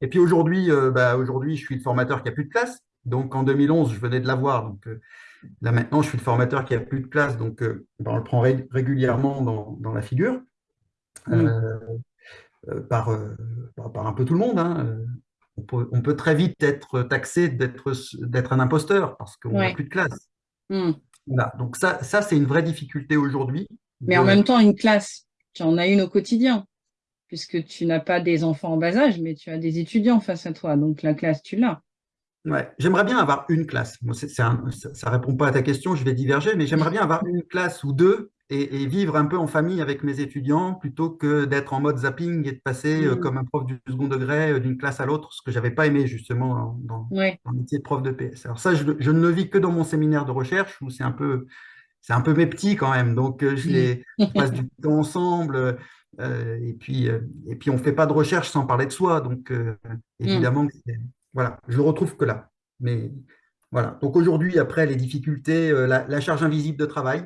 Et puis aujourd'hui, euh, bah, aujourd'hui, je suis le formateur qui a plus de classe. Donc en 2011, je venais de l'avoir. Donc euh, là maintenant, je suis le formateur qui a plus de classe. Donc euh, bah, on le prend ré- régulièrement dans, dans la figure. Euh, par, par, par un peu tout le monde. hein. On peut, on peut très vite être taxé d'être un imposteur parce qu'on n'a Ouais. plus de classe. Voilà. Donc ça, ça c'est une vraie difficulté aujourd'hui. Mais en même temps, une classe, tu en as une au quotidien. puisque tu n'as pas des enfants en bas âge, mais tu as des étudiants face à toi. Donc la classe, tu l'as. Ouais. J'aimerais bien avoir une classe. Moi, un- ça ne répond pas à ta question, je vais diverger, mais j'aimerais bien avoir une classe ou deux et, et vivre un peu en famille avec mes étudiants plutôt que d'être en mode zapping et de passer euh, Mm. comme un prof du second degré euh, d'une classe à l'autre, ce que j'avais pas aimé justement dans, Ouais. dans le métier de prof de PS. Alors ça, je, je ne le vis que dans mon séminaire de recherche où c'est un peu, c'est un peu mes petits quand même. Donc euh, je les, passe du temps ensemble euh, et puis euh, et puis on fait pas de recherche sans parler de soi. Donc euh, Mm. évidemment, voilà, je le retrouve que là. Mais voilà. Donc aujourd'hui, après les difficultés, la, la charge invisible de travail,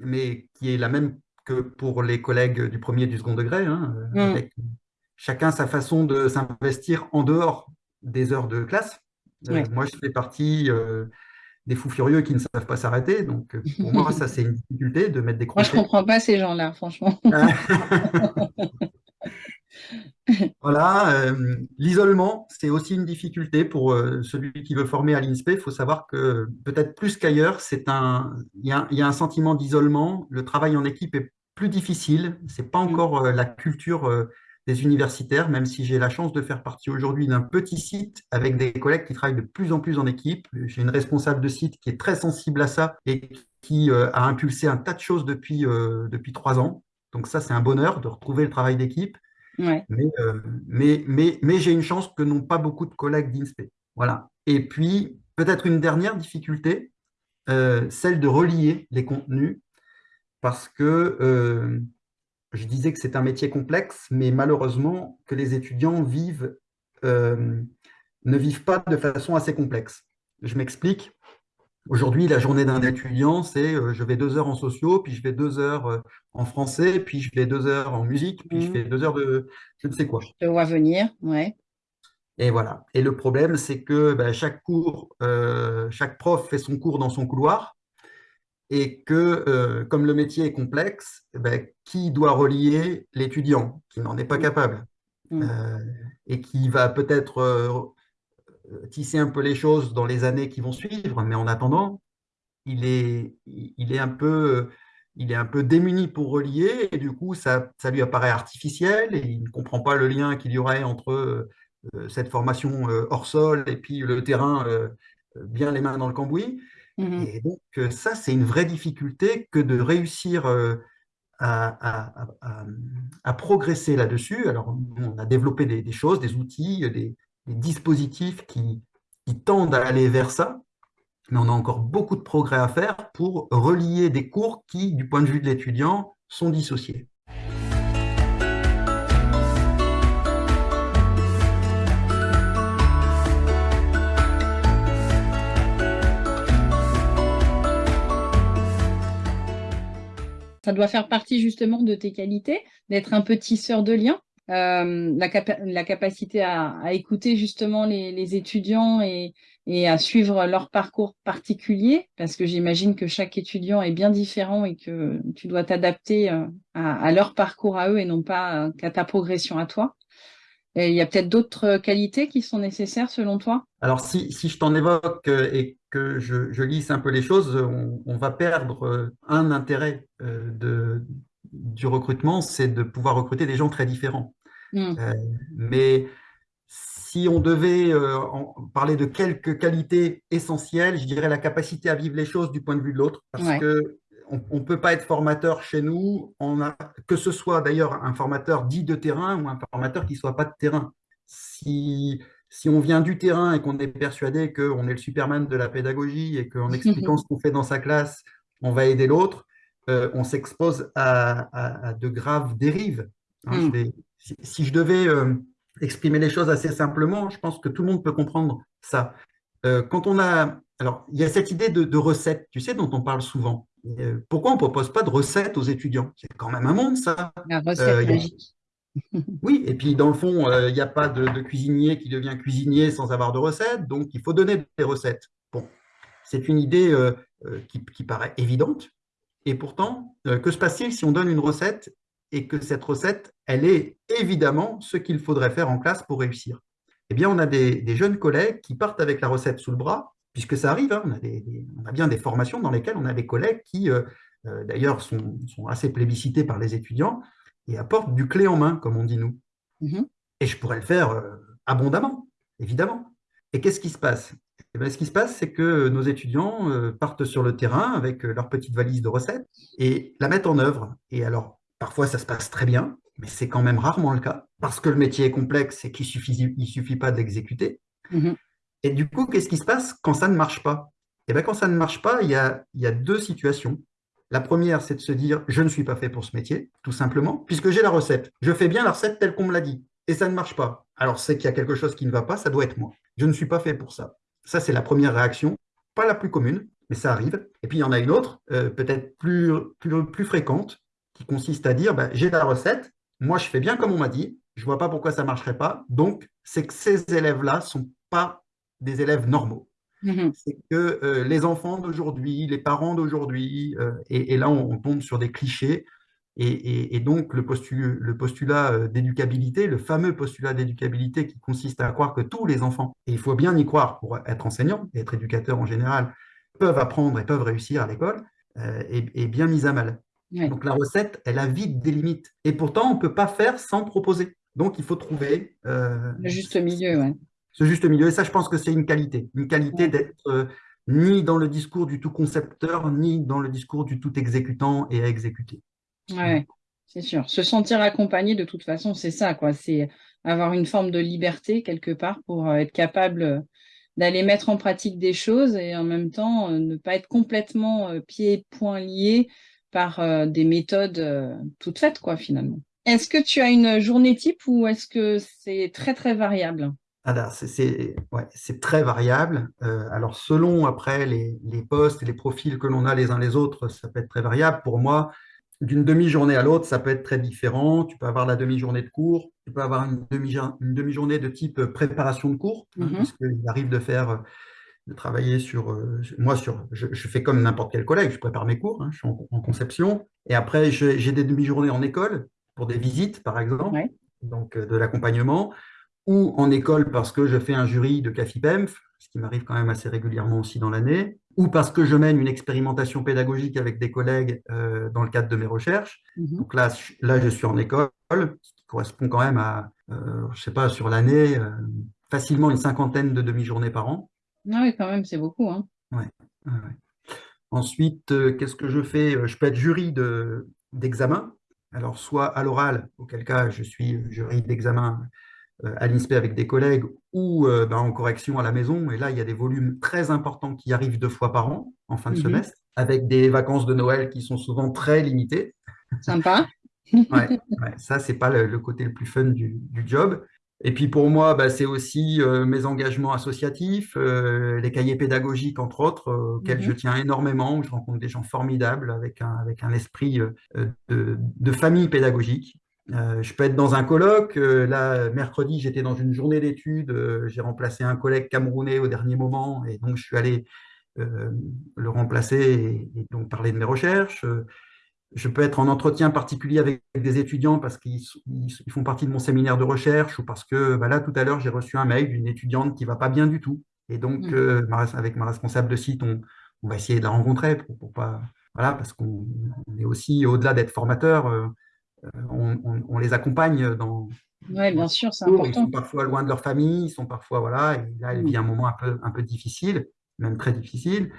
mais qui est la même que pour les collègues du premier et du second degré, hein, Mm. avec chacun sa façon de s'investir en dehors des heures de classe. Euh, moi, je fais partie euh, des fous furieux qui ne savent pas s'arrêter. Donc, euh, pour moi, ça, c'est une difficulté de mettre des Moi, je crochets. comprends pas ces gens-là, franchement. Voilà, euh, l'isolement, c'est aussi une difficulté pour euh, celui qui veut former à l'INSPE. Il faut savoir que peut-être plus qu'ailleurs, il y a, il y a un sentiment d'isolement. Le travail en équipe est plus difficile. C'est pas Mm. encore euh, la culture des universitaires, même si j'ai la chance de faire partie aujourd'hui d'un petit site avec des collègues qui travaillent de plus en plus en équipe. J'ai une responsable de site qui est très sensible à ça et qui a impulsé un tas de choses depuis, depuis trois ans. Donc ça, c'est un bonheur de retrouver le travail d'équipe. Euh, mais, j'ai une chance que n'ont pas beaucoup de collègues d'INSPE. Voilà. Et puis, peut-être une dernière difficulté, euh, celle de relier les contenus, parce que euh, je disais que c'est un métier complexe, mais malheureusement, que les étudiants ne vivent pas de façon assez complexe. Je m'explique. Aujourd'hui, la journée d'un étudiant, c'est je vais deux heures en sociaux, puis je vais deux heures en français, puis je vais deux heures en musique, puis je mmh. fais deux heures de je ne sais quoi. Je vois venir, ouais. Et voilà. Et le problème, c'est que ben, chaque cours, chaque prof fait son cours dans son couloir, et que, comme le métier est complexe, ben, qui doit relier l'étudiant qui n'en est pas mmh. capable mmh. et qui va peut-être tisser un peu les choses dans les années qui vont suivre, mais en attendant, il est, il est, un, peu, il est un peu démuni pour relier, et du coup, ça, ça lui apparaît artificiel, et il ne comprend pas le lien qu'il y aurait entre euh, cette formation euh, hors sol et puis le terrain euh, bien les mains dans le cambouis. Mmh et donc, ça, c'est une vraie difficulté que de réussir à, à, progresser là-dessus. Alors, on a développé des, choses, des outils, des, des dispositifs qui, tendent à aller vers ça, mais on a encore beaucoup de progrès à faire pour relier des cours qui, du point de vue de l'étudiant, sont dissociés. Ça doit faire partie justement de tes qualités, d'être un petit tisseur de liens euh, la, capacité à, écouter justement les, étudiants et, à suivre leur parcours particulier, parce que j'imagine que chaque étudiant est bien différent et que tu dois t'adapter euh, à, leur parcours à eux et non pas euh, qu'à ta progression à toi. Il y a peut-être d'autres qualités qui sont nécessaires selon toi? Alors, si, je t'en évoque et que je, lisse un peu les choses, on, va perdre un intérêt de, du recrutement, c'est de pouvoir recruter des gens très différents. Mmh. Euh, mais si on devait euh, parler de quelques qualités essentielles, je dirais la capacité à vivre les choses du point de vue de l'autre, parce que on ne peut pas être formateur chez nous, on a, que ce soit d'ailleurs un formateur dit de terrain ou un formateur qui ne soit pas de terrain. Si, si on vient du terrain et qu'on est persuadé qu'on est le Superman de la pédagogie et qu'en expliquant ce qu'on fait dans sa classe, on va aider l'autre, euh, on s'expose à, de graves dérives. Hein. Mmh si, je devais euh, exprimer les choses assez simplement, je pense que tout le monde peut comprendre ça. Euh, quand on a, alors il y a cette idée de, recette, tu sais, dont on parle souvent. Euh, pourquoi on ne propose pas de recette aux étudiants? C'est quand même un monde, ça. La recette magique. Oui, et puis dans le fond, il n'y a pas de, cuisinier qui devient cuisinier sans avoir de recette, donc il faut donner des recettes. Bon, c'est une idée qui, qui, paraît évidente, et pourtant, que se passe-t-il si on donne une recette et que cette recette, elle est évidemment ce qu'il faudrait faire en classe pour réussir. Eh bien, on a des, jeunes collègues qui partent avec la recette sous le bras, puisque ça arrive, hein, on, a bien des formations dans lesquelles on a des collègues qui, euh, euh, d'ailleurs, sont, assez plébiscités par les étudiants et apportent du clé en main, comme on dit nous. Mm-hmm. Et je pourrais le faire euh, abondamment, évidemment. Et qu'est-ce qui se passe? Eh bien, Ce qui se passe, c'est que nos étudiants partent sur le terrain avec leur petite valise de recettes et la mettent en œuvre. Et alors, Parfois, ça se passe très bien, mais c'est quand même rarement le cas, parce que le métier est complexe et qu'il ne suffit, il suffit pas de l'exécuter. Mhm. Et du coup, qu'est-ce qui se passe quand ça ne marche pas? Eh bien, quand ça ne marche pas, il y a, il y a deux situations. La première, c'est de se dire, je ne suis pas fait pour ce métier, tout simplement, puisque j'ai la recette. Je fais bien la recette telle qu'on me l'a dit, et ça ne marche pas. Alors, c'est qu'il y a quelque chose qui ne va pas, ça doit être moi. Je ne suis pas fait pour ça. Ça, c'est la première réaction, pas la plus commune, mais ça arrive. Et puis, il y en a une autre, euh, peut-être plus, plus, plus fréquente, qui consiste à dire, ben, j'ai la recette, moi je fais bien comme on m'a dit, je ne vois pas pourquoi ça ne marcherait pas, donc c'est que ces élèves-là ne sont pas des élèves normaux. Mm-hmm. C'est que euh, les enfants d'aujourd'hui, les parents d'aujourd'hui, euh, et, là on, tombe sur des clichés, et, donc le, le postulat euh, d'éducabilité, le fameux postulat d'éducabilité qui consiste à croire que tous les enfants, et il faut bien y croire pour être enseignant et être éducateur en général, peuvent apprendre et peuvent réussir à l'école, est, bien mis à mal. Donc la recette, elle a vite des limites. Et pourtant, on ne peut pas faire sans proposer. Donc il faut trouver... Euh, le juste milieu, oui. Ce juste milieu. Et ça, je pense que c'est une qualité. Une qualité d'être euh, ni dans le discours du tout concepteur, ni dans le discours du tout exécutant et à exécuter. Oui, c'est sûr. Se sentir accompagné, de toute façon, c'est ça. quoi. C'est avoir une forme de liberté quelque part pour euh, être capable d'aller mettre en pratique des choses et en même temps ne pas être complètement pieds et poings liés par euh, des méthodes euh, toutes faites, quoi, finalement. Est-ce que tu as une journée type ou est-ce que c'est très, très variable? Alors, c'est ouais, très variable. Euh, alors, selon après les, les postes et les profils que l'on a les uns les autres, ça peut être très variable. Pour moi, d'une demi-journée à l'autre, ça peut être très différent. Tu peux avoir la demi-journée de cours, tu peux avoir une demi- une demi-journée de type préparation de cours, hein, Mhm. parce qu'il arrive de faire, de travailler sur, euh, moi, sur, je, je fais comme n'importe quel collègue, je prépare mes cours, hein, je suis en, en conception, et après, j'ai des demi-journées en école pour des visites, par exemple, Ouais. donc euh, de l'accompagnement ou en école parce que je fais un jury de CAFIPEMF, ce qui m'arrive quand même assez régulièrement aussi dans l'année, ou parce que je mène une expérimentation pédagogique avec des collègues euh, dans le cadre de mes recherches. Mhm. Donc là, là, je suis en école, ce qui correspond quand même à, je sais pas, sur l'année, facilement une cinquantaine de demi-journées par an. Ah oui, quand même, c'est beaucoup. Hein. Ouais. Ensuite, euh, qu'est-ce que je fais? Je peux être jury de, d'examen. Alors, soit à l'oral, auquel cas je suis jury d'examen euh, à l'INSPE avec des collègues ou euh, ben, en correction à la maison. Et là, il y a des volumes très importants qui arrivent deux fois par an, en fin de Mhm. semestre, avec des vacances de Noël qui sont souvent très limitées. Sympa. Ouais, ouais, ça, c'est pas le, le côté le plus fun du, du job. Et puis pour moi, bah, c'est aussi euh, mes engagements associatifs, euh, les cahiers pédagogiques, entre autres, euh, auxquels je Mhm. tiens énormément, où je rencontre des gens formidables avec un, avec un esprit de, de famille pédagogique. Je peux être dans un colloque. là, mercredi, j'étais dans une journée d'études. j'ai remplacé un collègue camerounais au dernier moment, et donc je suis allé le remplacer et, et donc parler de mes recherches. Euh, je peux être en entretien particulier avec des étudiants parce qu'ils ils font partie de mon séminaire de recherche ou parce que bah là, tout à l'heure, j'ai reçu un mail d'une étudiante qui va pas bien du tout. Et donc, Mhm. euh, avec ma responsable de site, on, on va essayer de la rencontrer pour, pour pas, voilà, parce qu'on on est aussi, au-delà d'être formateur, euh, on, on- on les accompagne dans, dans bien sûr, c'est parcours. Ils important. sont parfois loin de leur famille, ils sont parfois, voilà, et là, Mhm. vit un moment un peu, un peu difficile, même très difficile.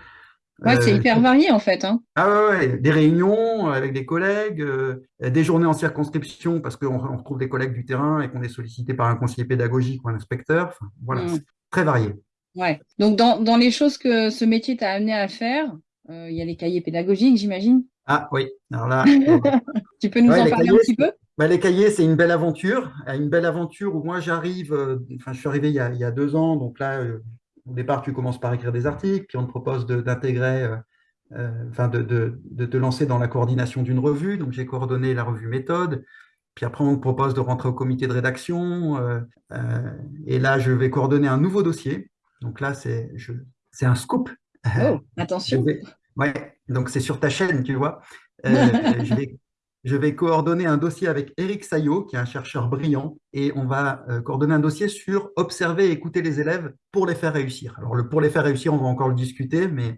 Ouais, c'est Euh, hyper varié en fait. Hein. ah ouais, ouais, des réunions avec des collègues, euh, des journées en circonscription parce qu'on on retrouve des collègues du terrain et qu'on est sollicité par un conseiller pédagogique ou un inspecteur. Enfin, voilà, c'est très varié. Ouais. Donc, dans, dans les choses que ce métier t'a amené à faire, euh, il y a les cahiers pédagogiques, j'imagine. Ah oui, alors là, euh, Tu peux nous ouais, en parler un petit peu? bah, les cahiers, c'est une belle aventure. Euh, Une belle aventure où moi j'arrive, euh, enfin je suis arrivé il y a, il y a deux ans, donc là, euh, au départ, tu commences par écrire des articles, puis on te propose d'intégrer, euh, euh, enfin de, de, de te lancer dans la coordination d'une revue. Donc j'ai coordonné la revue Méthode. Puis après, on te propose de rentrer au comité de rédaction. euh, euh, et là, je vais coordonner un nouveau dossier. Donc là, c'est un scoop. Oh, attention. vais, ouais, donc c'est sur ta chaîne, tu vois. Je vais, je vais coordonner un dossier avec Eric Saillot, qui est un chercheur brillant, et on va euh, coordonner un dossier sur observer et écouter les élèves pour les faire réussir. Alors, le pour les faire réussir, on va encore le discuter, mais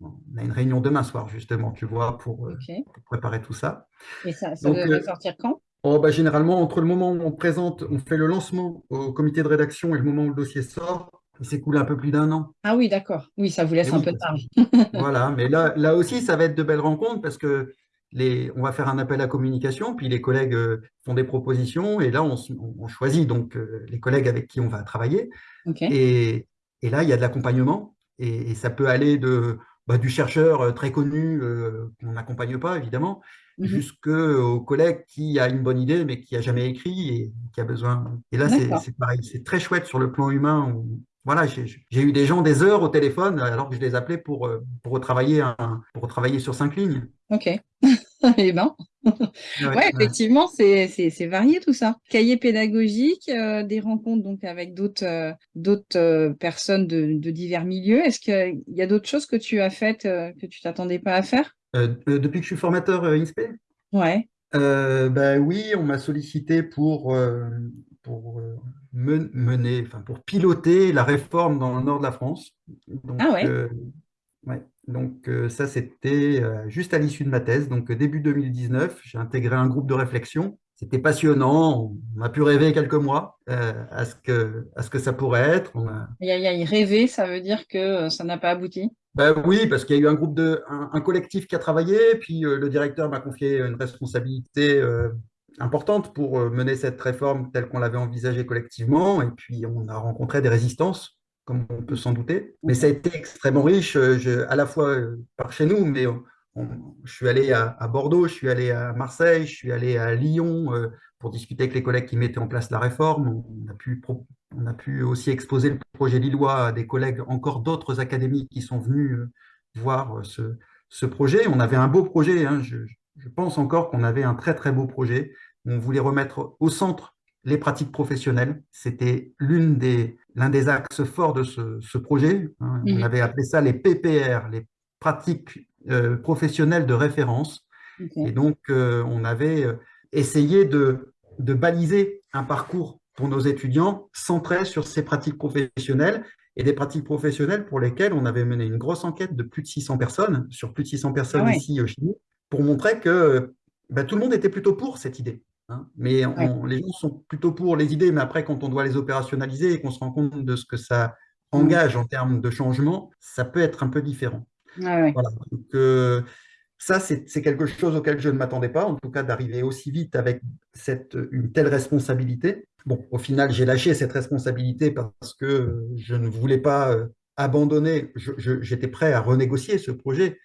on a une réunion demain soir, justement, tu vois, pour, euh, pour préparer tout ça. Et ça, ça Donc, devrait euh, sortir quand? oh, bah, généralement, entre le moment où on présente, on fait le lancement au comité de rédaction et le moment où le dossier sort, il s'est coulé un peu plus d'un an. Ah oui, d'accord. Oui, ça vous Et laisse un oui, peu de marge. voilà, mais là, là aussi, ça va être de belles rencontres parce que les, on va faire un appel à communication, puis les collègues euh, font des propositions, et là, on, choisit donc euh, les collègues avec qui on va travailler. Et, et là, il y a de l'accompagnement, et, et ça peut aller de, bah, du chercheur euh, très connu euh, qu'on n'accompagne pas, évidemment, Mhm. jusqu'au collègue qui a une bonne idée, mais qui a jamais écrit et qui a besoin. Et là, c'est pareil, c'est très chouette sur le plan humain. Voilà, j'ai eu des gens des heures au téléphone alors que je les appelais pour, euh, pour, retravailler, un, pour sur cinq lignes. Ok. Eh ben. Ouais, effectivement, c'est varié tout ça. Cahier pédagogique, euh, des rencontres donc avec d'autres euh, d'autres euh, personnes de, de divers milieux. Est-ce qu'il y a d'autres choses que tu as faites euh, que tu t'attendais pas à faire? Euh, euh, depuis que je suis formateur euh, INSPE, Ouais. euh, ben oui, on m'a sollicité pour, euh, pour euh, men- mener, enfin pour piloter la réforme dans le nord de la France. Donc, Ah ouais. euh, ouais. Donc euh, ça, c'était euh, juste à l'issue de ma thèse. Donc début 2019, j'ai intégré un groupe de réflexion. C'était passionnant. On a pu rêver quelques mois à ce que, à ce que ça pourrait être. On a, Aïe, aïe, aïe, rêver, ça veut dire que ça n'a pas abouti? Ben oui, parce qu'il y a eu un groupe de, un, un collectif qui a travaillé, puis euh, le directeur m'a confié une responsabilité euh, importante pour euh, mener cette réforme telle qu'on l'avait envisagée collectivement, et puis on a rencontré des résistances, comme on peut s'en douter. Mais ça a été extrêmement riche, euh, à la fois euh, par chez nous, mais je suis allé à, Bordeaux, je suis allé à Marseille, je suis allé à Lyon pour discuter avec les collègues qui mettaient en place la réforme. On a pu, on a pu aussi exposer le projet lillois à des collègues, encore d'autres académies qui sont venus voir ce, projet. On avait un beau projet, hein. je, pense encore qu'on avait un très très beau projet. On voulait remettre au centre les pratiques professionnelles. C'était l'un des, des axes forts de ce, projet. Hein. On mhm. avait appelé ça les PPR, les pratiques euh, professionnelles de référence. Et donc, euh, on avait euh, essayé de, de baliser un parcours pour nos étudiants centré sur ces pratiques professionnelles et des pratiques professionnelles pour lesquelles on avait mené une grosse enquête de plus de 600 personnes, sur plus de 600 personnes ah ici chez nous, pour montrer que bah, tout le monde était plutôt pour cette idée. Hein. Mais les gens sont plutôt pour les idées, mais après, quand on doit les opérationnaliser et qu'on se rend compte de ce que ça engage en termes de changement, ça peut être un peu différent. Voilà. Euh, ça, c'est quelque chose auquel je ne m'attendais pas, en tout cas d'arriver aussi vite avec cette, une telle responsabilité. Bon, au final, j'ai lâché cette responsabilité parce que je ne voulais pas euh, abandonner, j'étais prêt à renégocier ce projet,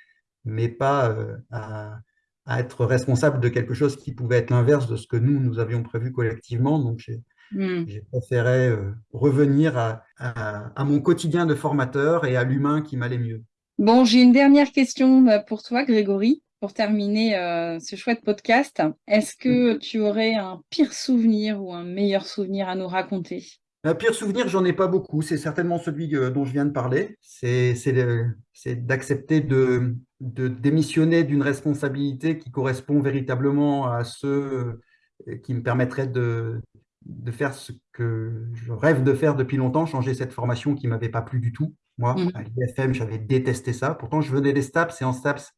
mais pas euh, à, à être responsable de quelque chose qui pouvait être l'inverse de ce que nous, nous avions prévu collectivement. Donc, j'ai hmm. préféré euh, revenir à, à, mon quotidien de formateur et à l'humain qui m'allait mieux. Bon, j'ai une dernière question euh, pour toi, Grégory, pour terminer euh, ce chouette podcast. Est-ce que tu aurais un pire souvenir ou un meilleur souvenir à nous raconter? Un pire souvenir, j'en ai pas beaucoup. C'est certainement celui dont je viens de parler. C'est d'accepter de, de démissionner d'une responsabilité qui correspond véritablement à ce euh, qui me permettrait de, de faire ce que je rêve de faire depuis longtemps, changer cette formation qui ne m'avait pas plu du tout. Moi, mmh. à l'IFM, j'avais détesté ça. Pourtant, je venais des STAPS et en STAPS,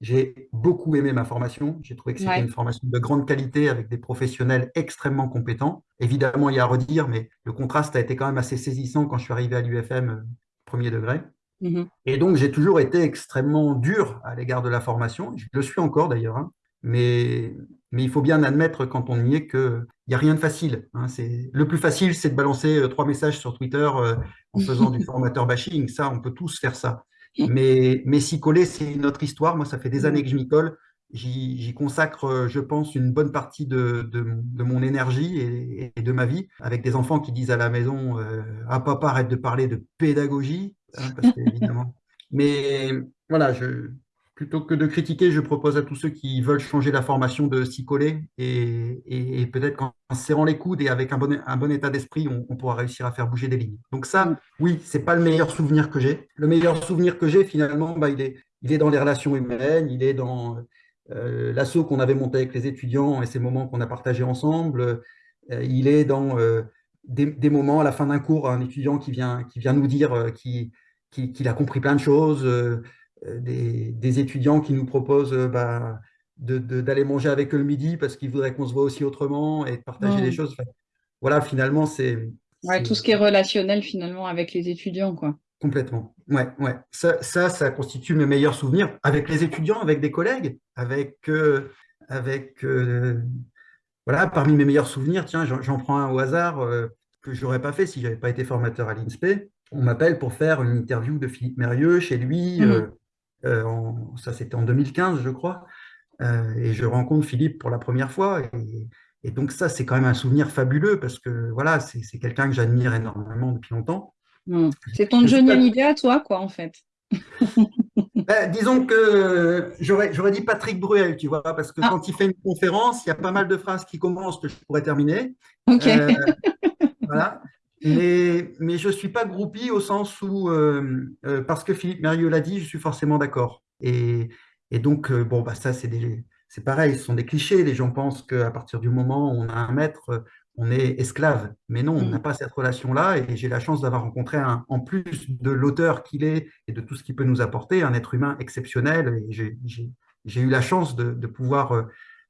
j'ai beaucoup aimé ma formation. J'ai trouvé que c'était une formation de grande qualité avec des professionnels extrêmement compétents. Évidemment, il y a à redire, mais le contraste a été quand même assez saisissant quand je suis arrivé à l'UFM euh, premier degré. Mmh et donc, j'ai toujours été extrêmement dur à l'égard de la formation. Je le suis encore d'ailleurs. Hein. Mais, mais il faut bien admettre quand on y est qu'il n'y a rien de facile. Hein. Le plus facile, c'est de balancer euh, trois messages sur Twitter euh, en faisant du formateur bashing. Ça, on peut tous faire ça. Mais, mais s'y coller, c'est une autre histoire. Moi, ça fait des mmh. années que je m'y colle. J'y consacre, euh, je pense, une bonne partie de, de, mon énergie et, de ma vie, avec des enfants qui disent à la maison Ah, papa, arrête de parler de pédagogie. Hein. Mais voilà, je, plutôt que de critiquer, je propose à tous ceux qui veulent changer la formation de s'y coller et, et, peut-être qu'en serrant les coudes et avec un bon, un bon état d'esprit, on, pourra réussir à faire bouger des lignes. Donc ça, oui, c'est pas le meilleur souvenir que j'ai. Le meilleur souvenir que j'ai, finalement, bah, il, est, il est dans les relations humaines, il est dans euh, l'assaut qu'on avait monté avec les étudiants et ces moments qu'on a partagés ensemble. Euh, il est dans euh, des, des, moments à la fin d'un cours, un étudiant qui vient, qui vient nous dire euh, qu'il qui, a compris plein de choses, euh, des, étudiants qui nous proposent euh, bah, d'aller manger avec eux le midi parce qu'ils voudraient qu'on se voit aussi autrement et de partager des choses. voilà, finalement, c'est... Ouais, tout ce qui est relationnel finalement avec les étudiants, quoi. Complètement. Ouais, ouais. Ça, ça, ça, constitue mes meilleurs souvenirs avec les étudiants, avec des collègues, avec, euh, avec voilà, parmi mes meilleurs souvenirs, tiens, j'en prends un au hasard que je n'aurais pas fait si je n'avais pas été formateur à l'INSPE. On m'appelle pour faire une interview de Philippe Mérieux chez lui. Mmh. Euh, ça c'était en 2015, je crois. Euh, et je rencontre Philippe pour la première fois. Et, donc ça, c'est quand même un souvenir fabuleux parce que voilà, c'est quelqu'un que j'admire énormément depuis longtemps. Hmm. C'est ton Johnny Hallyday à toi, quoi, en fait. Ben, disons que j'aurais dit Patrick Bruel, tu vois, parce que ah. quand il fait une conférence, il y a pas mal de phrases qui commencent que je pourrais terminer. Ok. Euh, voilà. Mais, mais je ne suis pas groupie au sens où, euh, euh, parce que Philippe Mérieux l'a dit, je suis forcément d'accord. Et, et, donc, bon, bah, ça, c'est pareil, ce sont des clichés. Les gens pensent qu'à partir du moment où on a un maître, on est esclave. Mais non, on n'a mm. pas cette relation-là. Et j'ai la chance d'avoir rencontré, un, en plus de l'auteur qu'il est et de tout ce qu'il peut nous apporter, un être humain exceptionnel. J'ai eu la chance de, de pouvoir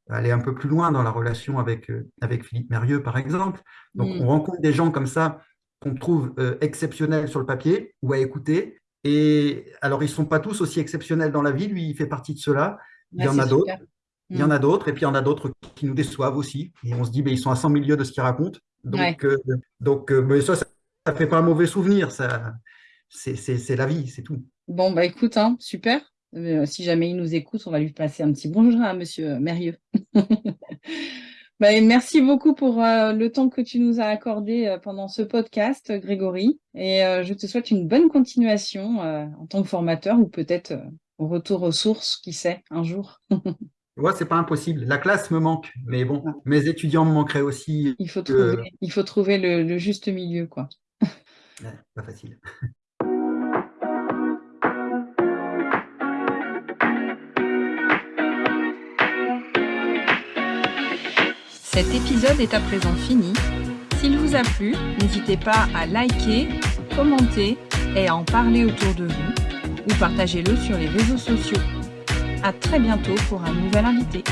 aller un peu plus loin dans la relation avec, euh, avec Philippe Mérieux, par exemple. Donc, mm. on rencontre des gens comme ça qu'on trouve euh, exceptionnels sur le papier ou à écouter. Et alors, ils ne sont pas tous aussi exceptionnels dans la vie. Lui, il fait partie de cela. Il y en a d'autres. Il y en a mm. d'autres. Et puis, il y en a d'autres qui nous déçoivent aussi. Et on se dit, mais ils sont à 100 milieux de ce qu'ils racontent. Donc, euh, donc mais ça, ça ne fait pas un mauvais souvenir. Ça, c'est la vie, c'est tout. Bon, bah écoute, hein, super. si jamais il nous écoute, on va lui passer un petit bonjour à Monsieur Mérieux. Bah, merci beaucoup pour euh, le temps que tu nous as accordé euh, pendant ce podcast, Grégory. Et euh, je te souhaite une bonne continuation en tant que formateur ou peut-être au retour aux sources, qui sait, un jour. Ouais, c'est pas impossible. La classe me manque, mais bon, mes étudiants me manqueraient aussi. Il faut trouver, il faut trouver le, juste milieu, quoi. pas facile. Cet épisode est à présent fini. S'il vous a plu, n'hésitez pas à liker, commenter et à en parler autour de vous ou partagez-le sur les réseaux sociaux. À très bientôt pour un nouvel invité.